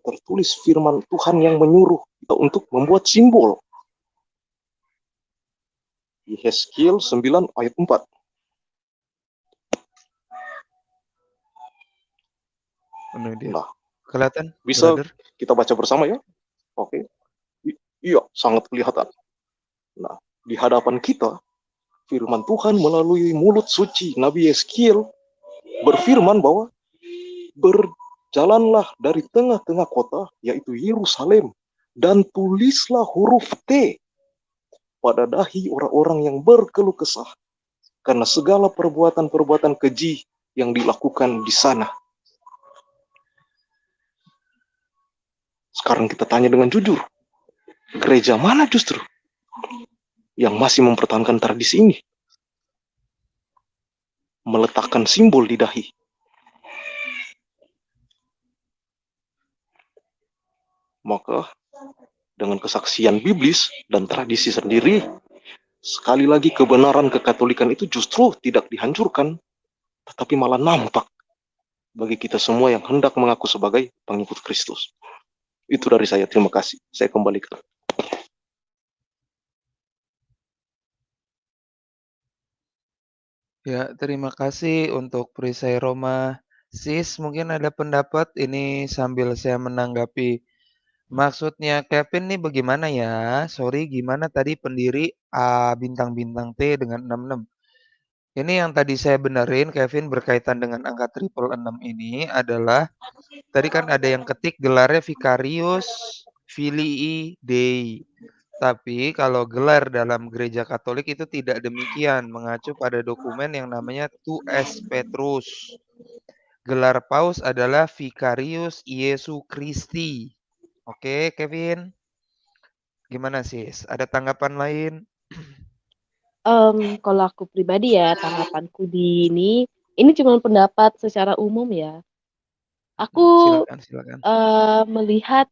tertulis firman Tuhan yang menyuruh kita untuk membuat simbol. Yeskiel 9 ayat 4. Nah, Kelihatan? Bisa brother? kita baca bersama ya? Oke. I iya, sangat kelihatan. Nah, di hadapan kita, firman Tuhan melalui mulut suci Nabi Yeskiel berfirman bahwa ber jalanlah dari tengah-tengah kota, yaitu Yerusalem, dan tulislah huruf T pada dahi orang-orang yang berkeluh kesah, karena segala perbuatan-perbuatan keji yang dilakukan di sana. Sekarang kita tanya dengan jujur, gereja mana justru yang masih mempertahankan tradisi ini? Meletakkan simbol di dahi. Maka dengan kesaksian biblis dan tradisi sendiri, sekali lagi kebenaran kekatolikan itu justru tidak dihancurkan, tetapi malah nampak bagi kita semua yang hendak mengaku sebagai pengikut Kristus. Itu dari saya. Terima kasih. Saya kembalikan. Ya, terima kasih untuk perisai Roma. Sis, mungkin ada pendapat ini sambil saya menanggapi. Maksudnya Kevin nih bagaimana ya? Sorry, gimana tadi pendiri A bintang-bintang T dengan 66? Ini yang tadi saya benerin, Kevin berkaitan dengan angka triple 6 ini adalah tadi kan ada yang ketik gelarnya Vicarius Filii Dei. Tapi kalau gelar dalam gereja Katolik itu tidak demikian, mengacu pada dokumen yang namanya Tues Petrus. Gelar paus adalah Vicarius Yesu Christi. Oke, Kevin. Gimana sih? Ada tanggapan lain? Um, kalau aku pribadi ya, tanggapanku di ini, ini cuma pendapat secara umum ya. Aku silakan, silakan. Uh, melihat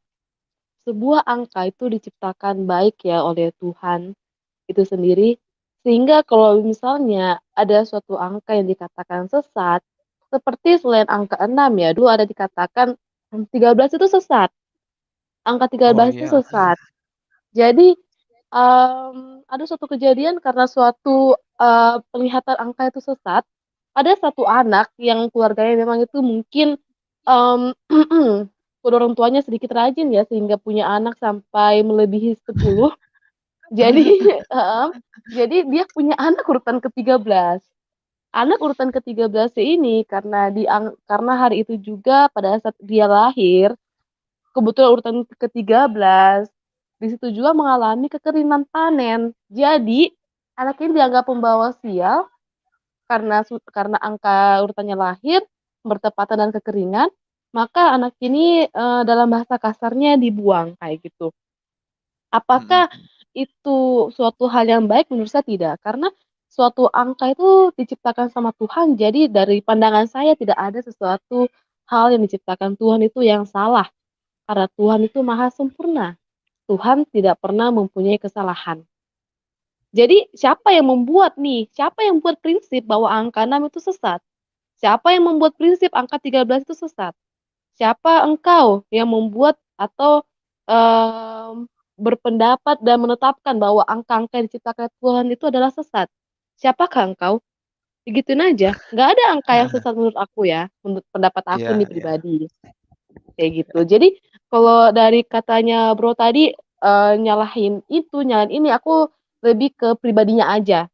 sebuah angka itu diciptakan baik ya oleh Tuhan itu sendiri sehingga kalau misalnya ada suatu angka yang dikatakan sesat seperti selain angka 6 ya dulu ada dikatakan 13 itu sesat angka 13 oh, itu iya. sesat jadi um, ada suatu kejadian karena suatu uh, penglihatan angka itu sesat ada satu anak yang keluarganya memang itu mungkin um, kedua orang tuanya sedikit rajin ya sehingga punya anak sampai melebihi 10. jadi uh, jadi dia punya anak urutan ke-13. Anak urutan ke-13 ini karena di karena hari itu juga pada saat dia lahir kebetulan urutan ke-13 di situ juga mengalami kekeringan panen. Jadi anak ini dianggap pembawa sial karena karena angka urutannya lahir bertepatan dan kekeringan maka anak ini uh, dalam bahasa kasarnya dibuang kayak gitu. Apakah hmm. itu suatu hal yang baik? Menurut saya tidak, karena suatu angka itu diciptakan sama Tuhan. Jadi dari pandangan saya tidak ada sesuatu hal yang diciptakan Tuhan itu yang salah. Karena Tuhan itu maha sempurna. Tuhan tidak pernah mempunyai kesalahan. Jadi siapa yang membuat nih? Siapa yang membuat prinsip bahwa angka 6 itu sesat? Siapa yang membuat prinsip angka 13 itu sesat? Siapa engkau yang membuat atau um, berpendapat dan menetapkan bahwa angka-angka yang diciptakan Tuhan itu adalah sesat? Siapakah engkau? Begituin aja. Nggak ada angka yang sesat menurut aku ya, menurut pendapat aku yeah, nih iya. pribadi. Yeah. Kayak gitu. Jadi kalau dari katanya bro tadi uh, nyalahin itu, nyalahin ini, aku lebih ke pribadinya aja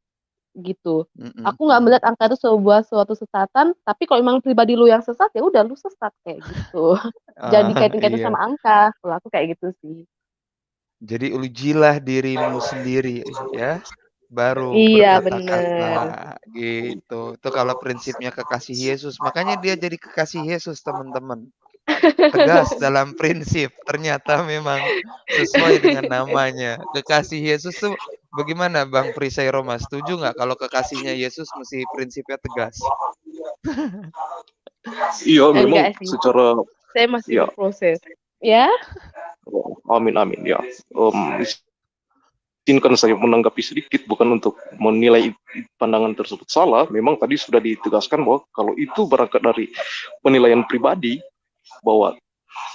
gitu. Mm-hmm. Aku nggak melihat angka itu sebuah suatu sesatan, tapi kalau memang pribadi lu yang sesat ya udah lu sesat kayak gitu. Jadi kaitin-kaitin iya. sama angka. Kalau aku kayak gitu sih. Jadi ujilah dirimu sendiri ya, baru iya benar gitu. Itu kalau prinsipnya kekasih Yesus, makanya dia jadi kekasih Yesus teman-teman tegas dalam prinsip ternyata memang sesuai dengan namanya. Kekasih Yesus tuh bagaimana Bang Prisai Roma? Setuju nggak kalau kekasihnya Yesus mesti prinsipnya tegas? Iya memang secara saya masih ya. proses ya? Oh, amin amin ya. Um, izinkan saya menanggapi sedikit bukan untuk menilai pandangan tersebut salah. Memang tadi sudah ditegaskan bahwa kalau itu berangkat dari penilaian pribadi bahwa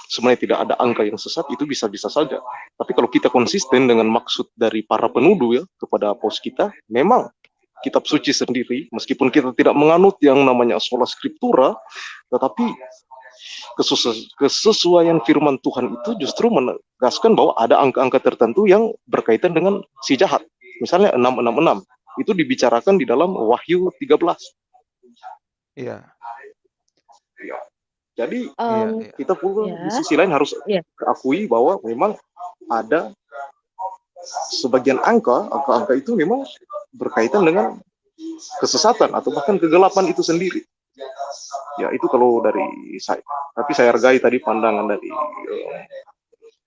sebenarnya tidak ada angka yang sesat itu bisa-bisa saja. Tapi kalau kita konsisten dengan maksud dari para penuduh ya kepada pos kita, memang kitab suci sendiri, meskipun kita tidak menganut yang namanya sola scriptura, tetapi kesesuaian firman Tuhan itu justru menegaskan bahwa ada angka-angka tertentu yang berkaitan dengan si jahat. Misalnya 666, itu dibicarakan di dalam Wahyu 13. Iya. Jadi iya. kita pun di ya. sisi lain harus Iya. akui bahwa memang ada sebagian angka, angka-angka itu memang berkaitan dengan kesesatan atau bahkan kegelapan itu sendiri. Ya itu kalau dari saya. Tapi saya hargai tadi pandangan dari uh,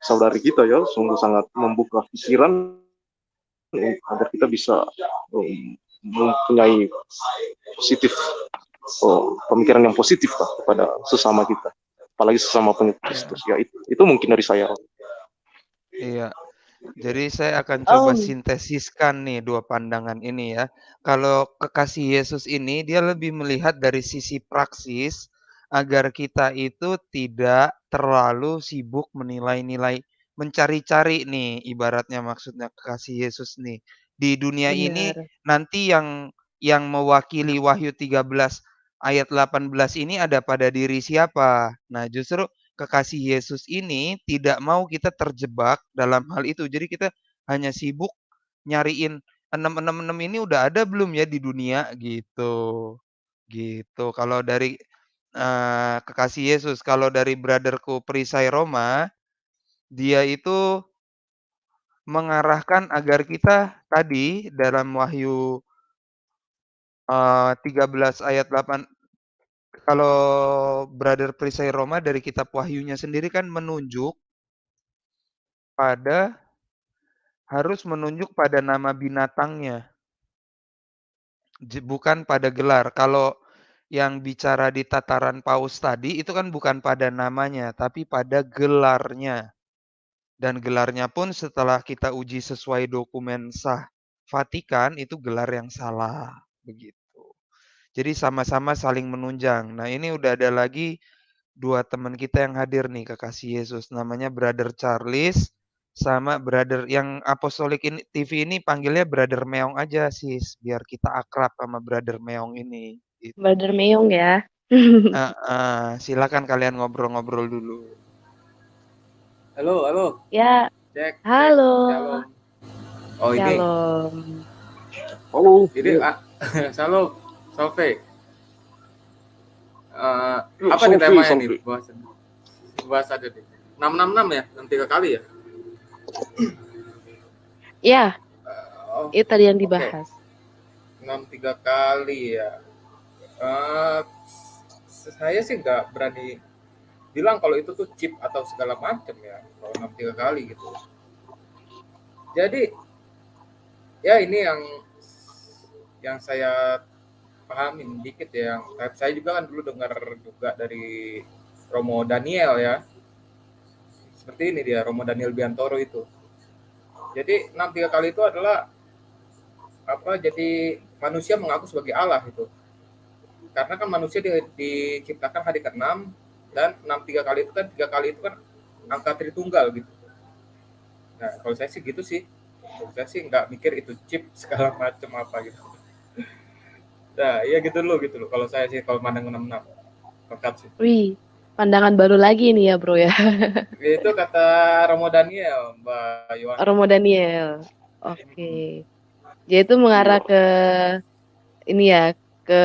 saudari kita ya, sungguh sangat membuka pikiran agar kita bisa um, mempunyai positif oh, pemikiran yang positif lah kepada sesama kita apalagi sesama pengikut. Kristus ya itu itu mungkin dari saya Iya. Jadi saya akan coba Mmm. sintesiskan nih dua pandangan ini ya. Kalau kekasih Yesus ini dia lebih melihat dari sisi praksis agar kita itu tidak terlalu sibuk menilai-nilai, mencari-cari nih ibaratnya maksudnya kekasih Yesus nih. Di dunia ini Bener. nanti yang yang mewakili Wahyu 13 ayat 18 ini ada pada diri siapa. Nah, justru kekasih Yesus ini tidak mau kita terjebak dalam hal itu. Jadi kita hanya sibuk nyariin 666 ini udah ada belum ya di dunia gitu. Gitu. Kalau dari, eee, kekasih Yesus, kalau dari brother-ku perisai Roma, dia itu mengarahkan agar kita tadi dalam Wahyu eee, 13 ayat 8 kalau brother perisai Roma dari kitab Wahyunya sendiri kan menunjuk pada harus menunjuk pada nama binatangnya. Bukan pada gelar. Kalau yang bicara di tataran paus tadi itu kan bukan pada namanya, tapi pada gelarnya. Dan gelarnya pun setelah kita uji sesuai dokumen sah Vatikan itu gelar yang salah, begitu. Jadi sama-sama saling menunjang. Nah, ini udah ada lagi 2 teman kita yang hadir nih kekasih Yesus, namanya Brother Charles sama brother yang Apostolik ini TV ini panggilnya Brother Meong aja, Sis, biar kita akrab sama Brother Meong ini, gitu. Brother Meong ya. Heeh, silakan kalian ngobrol-ngobrol dulu. Halo, halo. Ya. Cek, cek. Halo. Shalom. Oh, ini. Halo Ini ah, Shalom. Solve. Eh, Yuk, apa nih temanya Solve. nih bahasan? Bahas aja nih. 666 ya, 6 tiga kali ya? Ya, Oh, itu tadi yang dibahas. 6 tiga kali ya. Eh, saya sih nggak berani bilang kalau itu tuh chip atau segala macam ya kalau 6 tiga kali gitu. Jadi ya ini yang yang saya pahamin dikit ya. Saya juga kan dulu dengar juga dari Romo Daniel ya. Seperti ini dia Romo Daniel Biantoro itu. Jadi 6 tiga kali itu adalah apa jadi manusia mengaku sebagai Allah itu karena kan manusia di, diciptakan hari ke-6 dan 6 tiga kali itu kan tiga kali itu kan angka tritunggal gitu nah kalau saya sih gitu sih kalau saya sih nggak mikir itu chip segala macam apa gitu nah iya gitu loh gitu loh kalau saya sih kalau mandang 66 pekat sih Wih, pandangan baru lagi nih ya, Bro ya. itu kata Romo Daniel Mbak Yohan Romo Daniel. Oke. Jadi itu mengarah ke ini ya, ke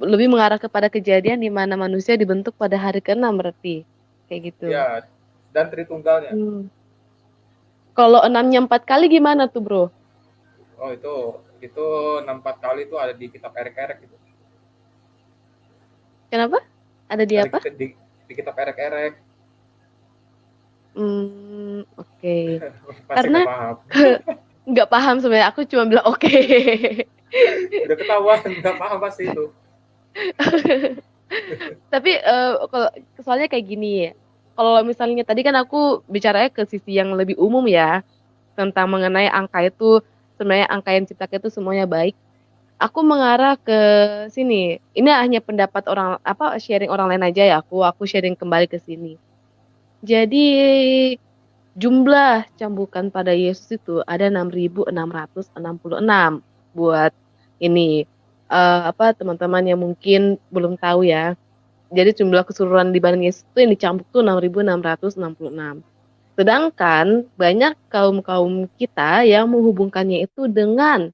lebih mengarah kepada kejadian di mana manusia dibentuk pada hari ke-6 berarti. Kayak gitu. ya dan tritunggalnya Hmm. Kalau enamnya empat kali gimana tuh, Bro? oh itu itu 64 kali itu ada di kitab erek-erek gitu Kenapa? Ada di Ada apa? di, di kitab erek-erek Hmm, oke. pasti Karena- nggak paham paham sebenarnya. Aku cuma bilang oke. udah ketahuan nggak paham pasti itu Tapi eh, kalau soalnya kayak gini ya. Kalau misalnya tadi kan aku bicaranya ke sisi yang lebih umum ya tentang mengenai angka itu sebenarnya angka yang diciptakan itu semuanya baik. Aku mengarah ke sini. Ini hanya pendapat orang apa sharing orang lain aja ya. Aku aku sharing kembali ke sini. Jadi jumlah cambukan pada Yesus itu ada 6.666 buat ini eh, apa teman-teman yang mungkin belum tahu ya. Jadi jumlah keseluruhan di badan Yesus itu yang dicambuk tuh 6.666. Sedangkan banyak kaum-kaum kita yang menghubungkannya itu dengan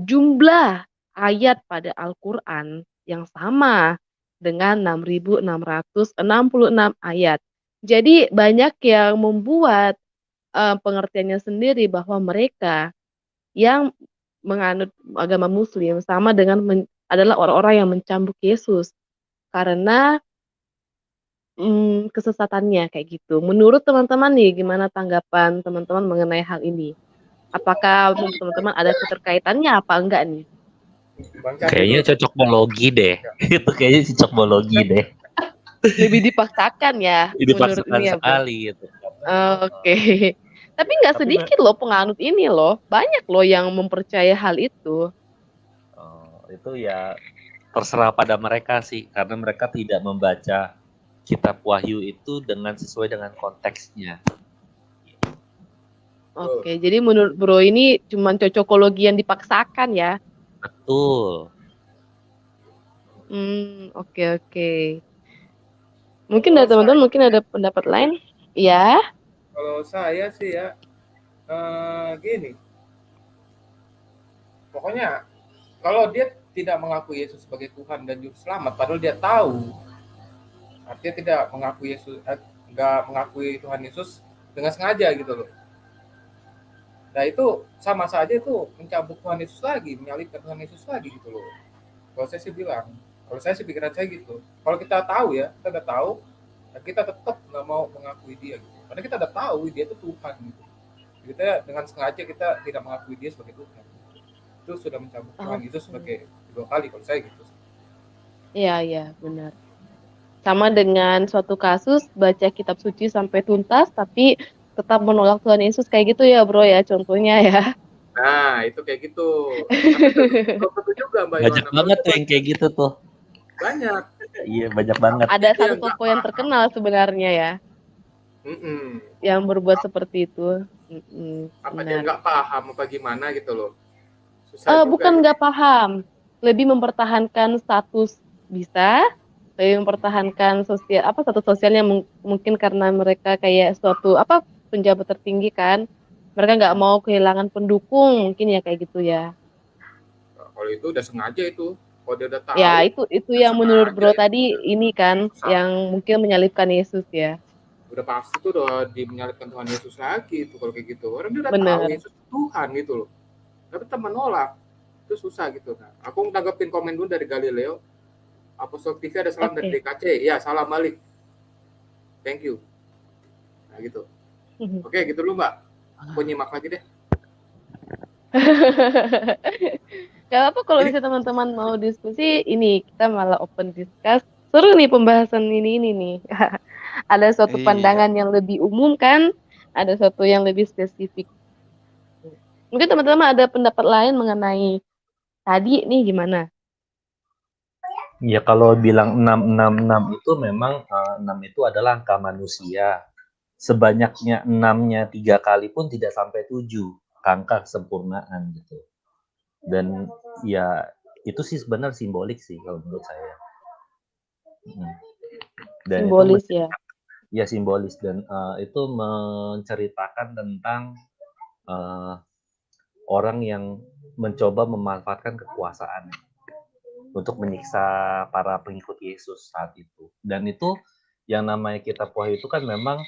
jumlah ayat pada Al-Qur'an yang sama dengan 6.666 ayat. Jadi banyak yang membuat, eee, pengertiannya sendiri bahwa mereka yang menganut agama muslim sama dengan adalah orang-orang yang mencambuk Yesus karena mmm, kesesatannya kayak gitu. Menurut teman-teman nih, gimana tanggapan teman-teman mengenai hal ini? Apakah menurut teman-teman ada keterkaitannya apa enggak nih? Kayaknya cocokologi deh. Itu kayaknya cocokologi deh. Lebih dipaksakan ya menurut Dipaksakan ini ya, sekali gitu. Oke. Tapi nggak Tapi me sedikit loh penganut ini loh, banyak loh yang mempercayai hal itu. Oh, itu ya terserah pada mereka sih, karena mereka tidak membaca kitab Wahyu itu dengan sesuai dengan konteksnya. Oke, jadi menurut Bro ini cuman cocokologi yang dipaksakan ya? Betul. Mmm, oke oke. Mungkin dari teman-teman mungkin ada pendapat lain? Iya? Kalau saya sih ya, eee, gini. Pokoknya kalau dia tidak mengakui Yesus sebagai Tuhan dan juru selamat, padahal dia tahu, artinya tidak mengakui Yesus eh, nggak mengakui Tuhan Yesus dengan sengaja gitu loh. Nah itu sama saja itu mencabuk Tuhan Yesus lagi, menyalibkan Tuhan Yesus lagi gitu loh. Kalau saya sih bilang, kalau saya sih pikiran saya gitu. Kalau kita tahu ya, kita udah tahu, ya kita tetap nggak mau mengakui dia gitu. Karena kita udah tahu dia itu Tuhan gitu. Kita dengan sengaja kita tidak mengakui dia sebagai Tuhan. Itu sudah mencabuk Tuhan Yesus Oke. sebagai dua kali kalau saya gitu. Iya iya, benar. Sama dengan suatu kasus baca kitab suci sampai tuntas, tapi tetap menolak Tuhan Yesus kayak gitu ya, Bro, ya, contohnya ya? Nah, itu kayak gitu. Tentu juga Mbak Banyak banget tuh yang kayak gitu tuh. banyak. Iya, banyak banget. Ada satu tokoh yang terkenal sebenarnya ya, Mhm. yang berbuat seperti itu. Mhm, Apa dia nggak paham apa gimana gitu loh. Susah juga bukan gitu. nggak paham, lebih mempertahankan status bisa, lebih mempertahankan sosial apa, status sosialnya mung mungkin karena mereka kayak suatu apa, penjabat tertinggi kan, mereka nggak mau kehilangan pendukung, mungkin ya kayak gitu ya. Nah, kalau itu udah sengaja itu. Kalau dia udah tahu, Ya itu itu yang menurut Bro itu. tadi ini kan, Susah. yang mungkin menyalibkan Yesus ya. Udah pasti tuh udah di menyalibkan Tuhan Yesus lagi itu kalau kayak gitu. Orang dia udah tahu Bener. Yesus itu Tuhan gitu loh. Tapi tetap menolak. Itu susah gitu. Nah, aku nanggepin komen dulu dari Galileo. Apostol TV ada salam dari Oke. DKC. Ya, salam balik. Thank you. Nah, gitu. Mhm. Oke, gitu dulu, Mbak. Aku nyimak lagi deh. Gak apa-apa kalau misalnya teman-teman mau diskusi, ini kita malah open discuss. Seru nih pembahasan ini ini nih. Ada suatu Iya. pandangan yang lebih umum kan, ada suatu yang lebih spesifik. Mungkin teman-teman ada pendapat lain mengenai tadi nih gimana? Ya kalau bilang 666 itu memang eh, 6 itu adalah angka manusia. Sebanyaknya 6-nya tiga kali pun tidak sampai 7 angka kesempurnaan gitu. Dan ya itu sih sebenarnya simbolik sih kalau menurut saya. Mm. Dan Simbolis ya. ya simbolis dan eh, itu menceritakan tentang eh, orang yang mencoba memanfaatkan kekuasaan untuk menyiksa para pengikut Yesus saat itu. Dan itu yang namanya kitab Wahyu itu kan memang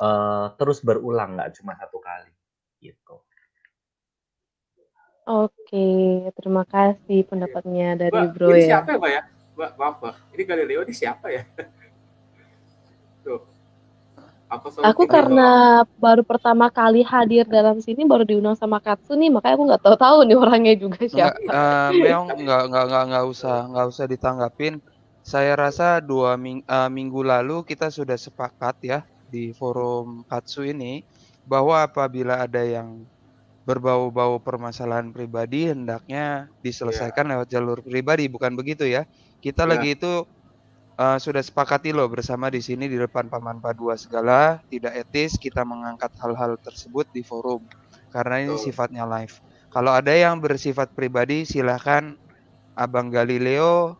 eh, terus berulang, nggak cuma satu kali, gitu. Oke, terima kasih pendapatnya dari Mbak, Bro ini ya. siapa ya, Mbak ya? Mbak, maaf, Mbak. Ini Galileo ini siapa ya? Aku karena baru pertama kali hadir dalam sini, baru diundang sama Katsu nih, makanya aku nggak tahu-tahu nih orangnya juga Enggak, siapa. eee, Meong enggak enggak enggak enggak usah enggak usah ditanggapin. Saya rasa 2 ming eee, minggu lalu kita sudah sepakat ya di forum Katsu ini, bahwa apabila ada yang berbau-bau permasalahan pribadi hendaknya diselesaikan lewat jalur pribadi, bukan begitu ya? Kita Iya. lagi itu, eee, sudah sepakati loh bersama di sini di depan Paman Padua segala, tidak etis kita mengangkat hal-hal tersebut di forum, karena ini Betul. sifatnya live. Kalau ada yang bersifat pribadi silahkan Abang Galileo,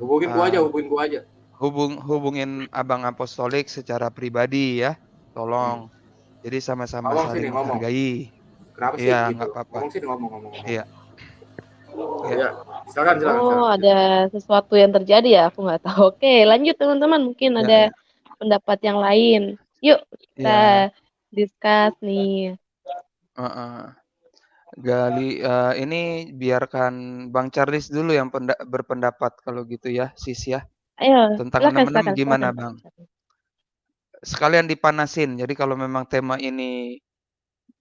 Hubungin gua aja, eee, hubungin gua aja. hubung hubungin Abang Apostolik secara pribadi ya, Hmm. tolong. Jadi sama-sama saling menghargai. Kenapa sih Iya, gitu? nggak apa-apa. Ngomong sini, ngomong, ngomong, ngomong. Ya, Silakan silakan Oh, silakan. ada sesuatu yang terjadi ya? Aku nggak tahu. Oke, lanjut teman-teman, mungkin Ya ada ya. pendapat yang lain. Yuk, kita Iya. discuss nih. Heeh. Gali eee, ini biarkan Bang Charles dulu yang penda berpendapat kalau gitu ya, Sis, ya. Ayo, Tentang silakan 66 silakan gimana, silakan. Bang? Sekalian dipanasin. Jadi kalau memang tema ini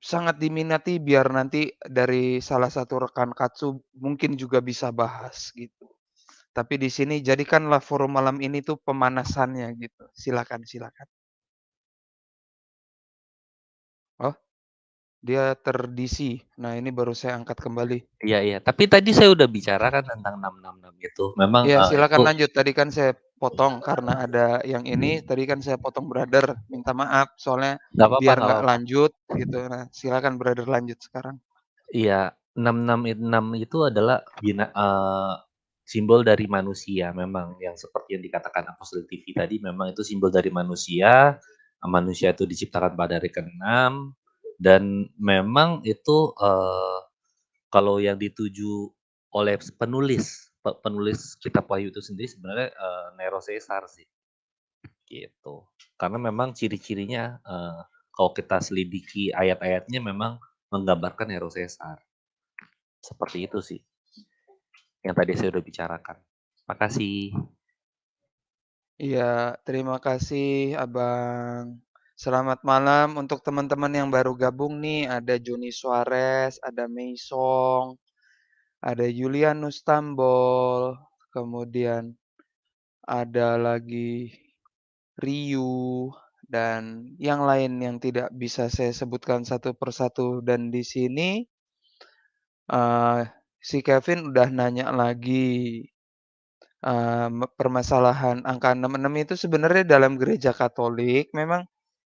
sangat diminati biar nanti dari salah satu rekan Katsu mungkin juga bisa bahas gitu. Tapi di sini jadikanlah forum malam ini tuh pemanasannya gitu. Silakan silakan. Oh, dia ter-DC. Nah, ini baru saya angkat kembali. Iya iya, tapi tadi saya udah bicara kan tentang 666 itu. Memang, Iya, eee, silakan itu lanjut. Tadi kan saya potong karena ada yang ini, tadi kan saya potong Brother, minta maaf soalnya Nggak apa-apa biar nggak lanjut gitu. Nah, silakan Brother lanjut sekarang. Iya, 666 itu adalah bina eee, simbol dari manusia memang. Yang seperti yang dikatakan Apostle TV tadi memang itu simbol dari manusia, manusia itu diciptakan pada hari ke-6 dan memang itu, eee, kalau yang dituju oleh penulis pe penulis kitab Wahyu itu sendiri sebenarnya, eee, Nero Caesar sih. Gitu. Karena memang ciri-cirinya, eee, kalau kita selidiki ayat-ayatnya memang menggambarkan Nero Caesar. Seperti itu sih. Yang tadi saya udah bicarakan. Makasih. Iya, terima kasih Abang. Selamat malam untuk teman-teman yang baru gabung nih, ada Joni Suarez, ada Meisong, ada Julianus Tambol, kemudian ada lagi Ryu, dan yang lain yang tidak bisa saya sebutkan satu persatu. Dan di sini eee, si Kevin udah nanya lagi, me permasalahan angka 66 itu sebenarnya dalam gereja Katolik memang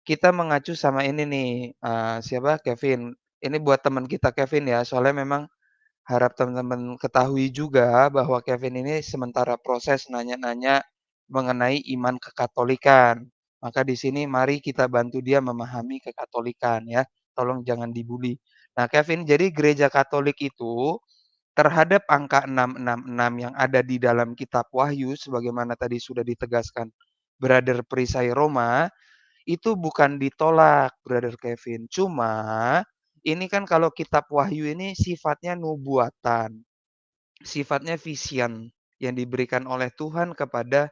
kita mengacu sama ini nih, eee, siapa, Kevin. Ini buat teman kita Kevin ya, soalnya memang harap teman-teman ketahui juga bahwa Kevin ini sementara proses nanya-nanya mengenai iman kekatolikan. Maka di sini mari kita bantu dia memahami kekatolikan ya, tolong jangan dibully. Nah Kevin, jadi gereja Katolik itu terhadap angka 666 yang ada di dalam kitab Wahyu sebagaimana tadi sudah ditegaskan Brother Perisai Roma, itu bukan ditolak Brother Kevin. Cuma ini kan kalau kitab Wahyu ini sifatnya nubuatan. Sifatnya vision yang diberikan oleh Tuhan kepada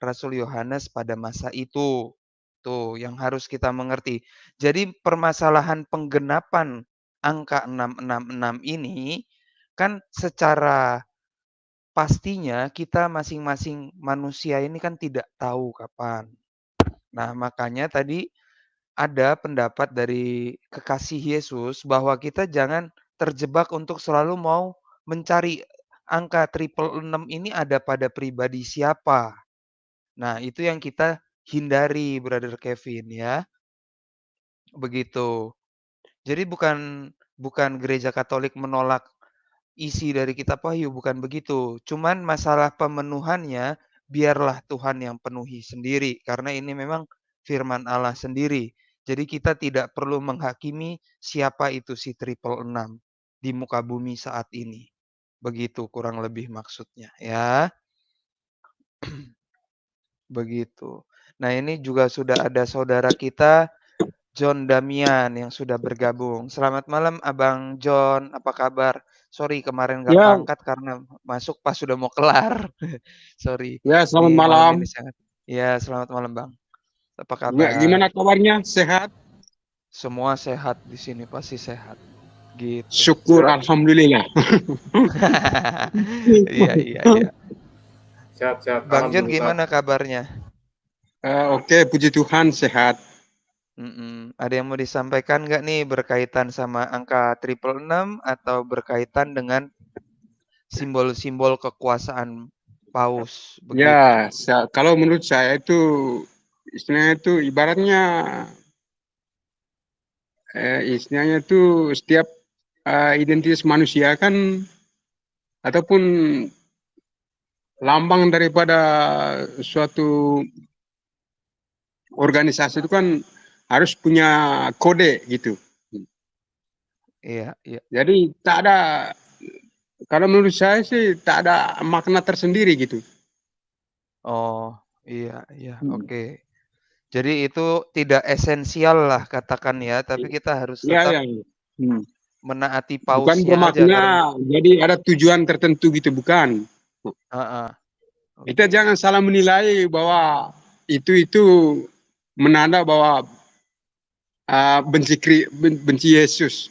Rasul Yohanes pada masa itu. Tuh yang harus kita mengerti. Jadi permasalahan penggenapan angka 666 ini kan secara pastinya kita masing-masing manusia ini kan tidak tahu kapan. Nah, makanya tadi ada pendapat dari kekasih Yesus bahwa kita jangan terjebak untuk selalu mau mencari angka triple enam ini ada pada pribadi siapa. Nah, itu yang kita hindari Brother Kevin ya. Begitu. Jadi bukan bukan gereja Katolik menolak isi dari kitab Wahyu, bukan begitu. Cuman masalah pemenuhannya biarlah Tuhan yang penuhi sendiri karena ini memang firman Allah sendiri. Jadi kita tidak perlu menghakimi siapa itu si triple enam di muka bumi saat ini. Begitu kurang lebih maksudnya ya. Begitu. Nah, ini juga sudah ada saudara kita John Damian yang sudah bergabung. Selamat malam Abang John, apa kabar? Sorry kemarin nggak Ya, karena masuk pas sudah mau kelar. Sorry. ya selamat Ini malam sangat ya selamat malam Bang. Apa Ya, kabar? gimana kabarnya? Sehat? Semua sehat di sini pasti sehat. Gitu. Syukur, alhamdulillah. Iya iya iya. Sehat sehat. Bang Alhamdulillah. gimana kabarnya? Eh, Oke, puji Tuhan sehat. Mhm. Ada yang mau disampaikan nggak nih berkaitan sama angka triple enam atau berkaitan dengan simbol-simbol kekuasaan paus begitu? Ya, kalau menurut saya itu istilahnya itu ibaratnya eh, istilahnya itu setiap eh, identitas manusia kan ataupun lambang daripada suatu organisasi itu kan harus punya kode gitu. Iya iya. Jadi tak ada kalau menurut saya sih tak ada makna tersendiri gitu. Oh, iya iya, Hmm. oke. Jadi itu tidak esensial lah katakan ya, tapi kita harus Iya tetap iya. iya. Hmm. menaati Bukan pausnya aja bermakna karena jadi ada tujuan tertentu gitu bukan. heeh. Kita Oke. jangan salah menilai bahwa itu itu menanda bahwa uh, benci benci Yesus.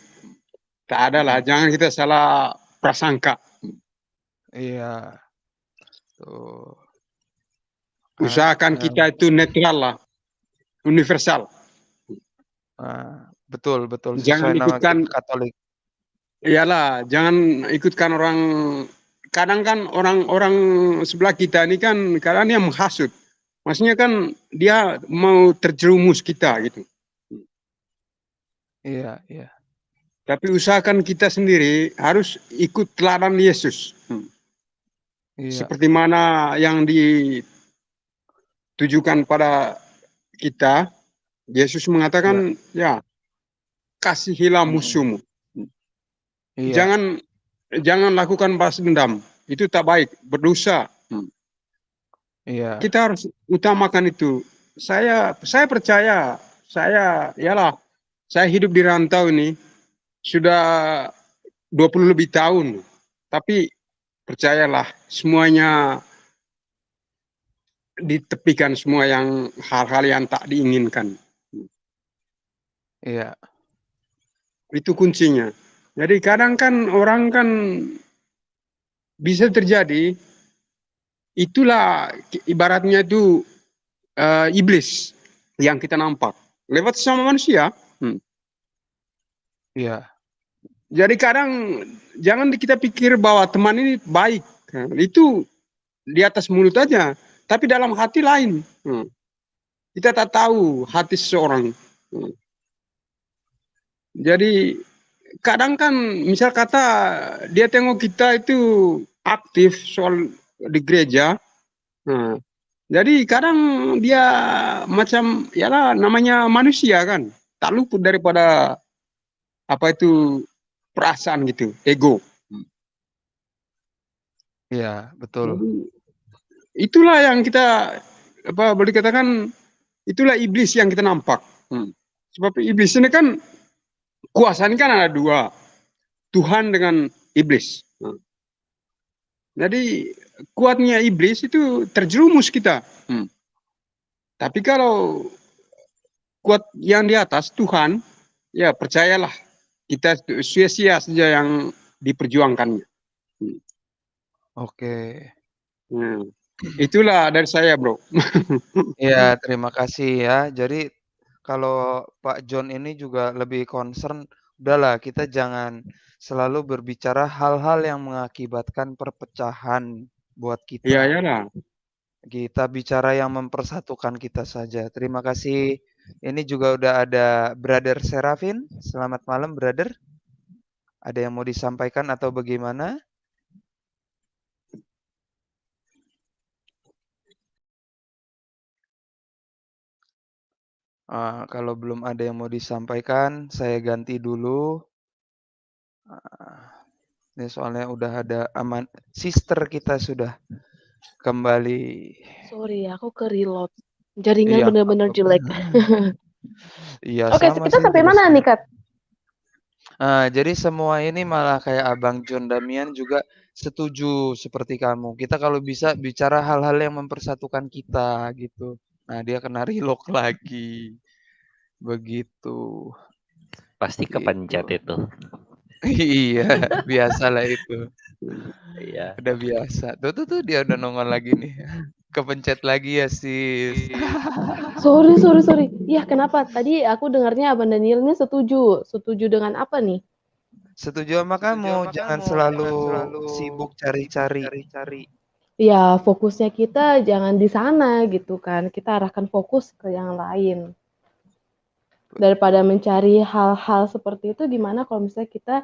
Tak ada lah, Mhm. jangan kita salah prasangka. Iya. Tuh. Usahakan kita itu netral lah, universal. nah, betul betul Jangan sesuai ikutkan Katolik. Iyalah, jangan ikutkan orang. Kadang kan orang-orang sebelah kita ini kan kadang dia menghasut. Maksudnya kan dia mau terjerumus kita gitu. Iya, iya. Tapi usahakan kita sendiri harus ikut teladan Yesus. Hmm. Iya. Seperti mana yang ditujukan pada kita, Yesus mengatakan, ya, kasihilah Mhm. musuhmu. Iya. Jangan jangan lakukan balas dendam. Itu tak baik, berdosa. Hmm. Iya. Kita harus utamakan itu. Saya saya percaya, saya yalah, saya hidup di rantau ini sudah 20 lebih tahun. Tapi percayalah, semuanya ditepikan semua yang hal-hal yang tak diinginkan. Iya. Itu kuncinya. Jadi kadang kan orang kan bisa terjadi itulah ibaratnya itu eh, iblis yang kita nampak lewat sama manusia. Hmm. Iya. Jadi kadang jangan kita pikir bahwa teman ini baik. Itu di atas mulut aja, tapi dalam hati lain. Hmm. Kita tak tahu hati seseorang. Hmm. Jadi kadang kan misal kata dia tengok kita itu aktif soal di gereja. Nah, jadi kadang dia macam ya lah namanya manusia kan, tak luput daripada apa itu perasaan gitu, ego. Iya, betul. Jadi, itulah yang kita apa boleh katakan itulah iblis yang kita nampak. Hmm. Sebab iblis ini kan kuasanya kan ada dua, Tuhan dengan iblis. Hmm. Jadi kuatnya iblis itu terjerumus kita. Hmm. Tapi kalau kuat yang di atas Tuhan, ya percayalah kita sia-sia saja yang diperjuangkannya. Hmm. Oke. Hmm. Itulah dari saya, bro. Iya, terima kasih ya. Jadi kalau Pak John ini juga lebih concern, udahlah kita jangan selalu berbicara hal-hal yang mengakibatkan perpecahan buat Iya, kita. ya lah. Kita bicara yang mempersatukan kita saja. Terima kasih. Ini juga udah ada Brother Serafin. Selamat malam, Brother. Ada yang mau disampaikan atau bagaimana? Ah, kalau belum ada yang mau disampaikan, saya ganti dulu. Ah, ini soalnya udah ada aman sister kita sudah kembali. Sorry, aku ke reload. Jaringan Iya, apa-apa. jelek. Iya, Oke, kita sampai mana nih, Kat? Ah, jadi semua ini malah kayak Abang John Damian juga setuju seperti kamu. Kita kalau bisa bicara hal-hal yang mempersatukan kita gitu. Nah, dia kena relock lagi. Begitu. Pasti Gitu. kepencet itu. Iya, biasalah itu. Iya. Udah biasa. Tuh tuh tuh dia udah nongol lagi nih. Kepencet lagi ya, Sis. Sorry, sorry, sorry. Iya, kenapa? Tadi aku dengarnya Abang Daniel ini setuju. Setuju dengan apa nih? Setuju sama kamu, jangan selalu sibuk cari-cari. Ya, fokusnya kita jangan di sana gitu kan. Kita arahkan fokus ke yang lain. Daripada mencari hal-hal seperti itu, gimana kalau misalnya kita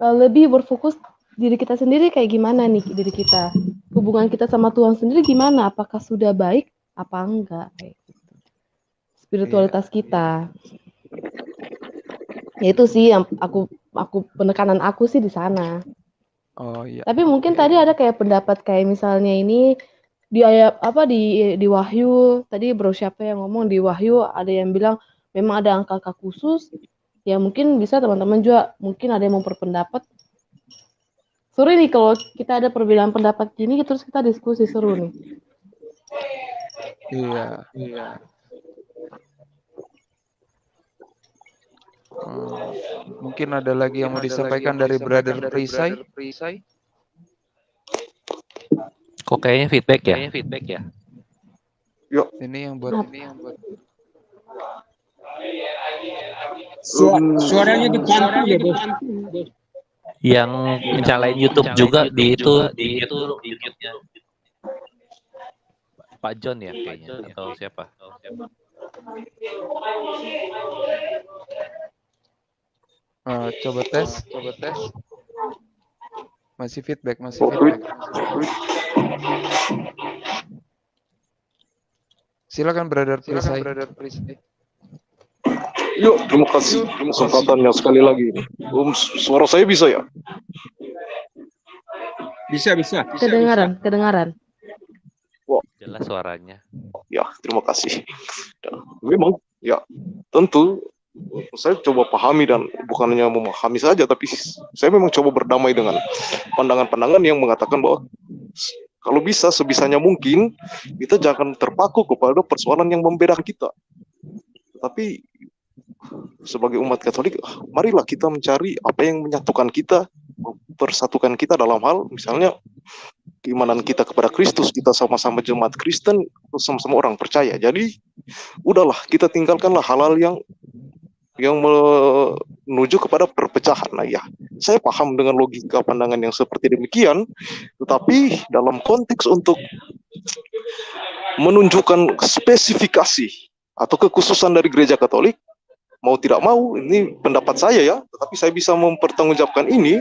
eh, lebih berfokus diri kita sendiri kayak gimana nih diri kita. Hubungan kita sama Tuhan sendiri gimana? Apakah sudah baik apa enggak? Kayak gitu. Spiritualitas kita. Ya itu sih yang aku aku penekanan aku sih di sana. Oh, iya. Tapi mungkin tadi ada kayak pendapat kayak misalnya ini di ayat apa di di Wahyu tadi Bro siapa yang ngomong di Wahyu ada yang bilang memang ada angka-angka khusus ya mungkin bisa teman-teman juga mungkin ada yang mau berpendapat seru nih kalau kita ada perbedaan pendapat gini terus kita diskusi seru nih Iya. Iya. Hmm, mungkin ada lagi yang mau disampaikan dari Brother Prisai? Kok kayaknya feedback ya? Kayaknya feedback ya. Yuk, Ini yang buat ini yang buat Su- suaranya dibantu ya bos. Yang mencalain YouTube juga di itu di itu di YouTube-nya. Pak John ya kayaknya atau siapa? Eh, coba tes, coba tes. Masih feedback, masih feedback. Silakan Brother Prisai. Yuk, terima kasih kesempatannya sekali lagi. Um, su- suara saya bisa ya? Bisa bisa. kedengaran kedengaran Jelas suaranya. Ya, terima kasih. Dan memang, ya, tentu saya coba pahami dan bukan hanya memahami saja, tapi saya memang coba berdamai dengan pandangan-pandangan yang mengatakan bahwa kalau bisa sebisanya mungkin kita jangan terpaku kepada persoalan yang membedakan kita. Tapi sebagai umat Katolik, ah, marilah kita mencari apa yang menyatukan kita, persatukan kita dalam hal misalnya keimanan kita kepada Kristus, kita sama-sama jemaat Kristen, sama-sama orang percaya. Jadi, udahlah kita tinggalkanlah hal-hal yang yang menuju kepada perpecahan. Nah, ya, saya paham dengan logika pandangan yang seperti demikian, tetapi dalam konteks untuk menunjukkan spesifikasi atau kekhususan dari gereja Katolik, mau tidak mau, ini pendapat saya ya, tetapi saya bisa mempertanggungjawabkan ini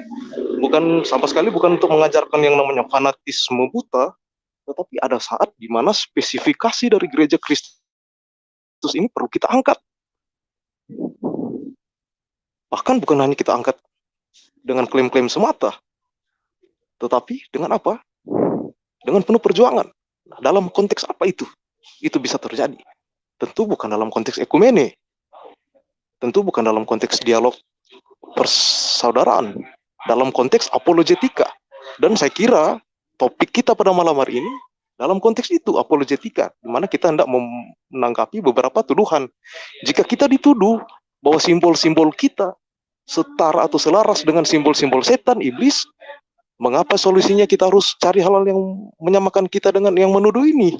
bukan sama sekali bukan untuk mengajarkan yang namanya fanatisme buta, tetapi ada saat di mana spesifikasi dari gereja Kristus ini perlu kita angkat. Bahkan bukan hanya kita angkat dengan klaim-klaim semata, tetapi dengan apa? Dengan penuh perjuangan. Nah, dalam konteks apa itu? Itu bisa terjadi. Tentu bukan dalam konteks ekumene. Tentu bukan dalam konteks dialog persaudaraan. Dalam konteks apologetika. Dan saya kira topik kita pada malam hari ini dalam konteks itu apologetika di mana kita hendak menanggapi beberapa tuduhan. Jika kita dituduh bahwa simbol-simbol kita setara atau selaras dengan simbol-simbol setan iblis, mengapa solusinya kita harus cari hal-hal yang menyamakan kita dengan yang menuduh ini?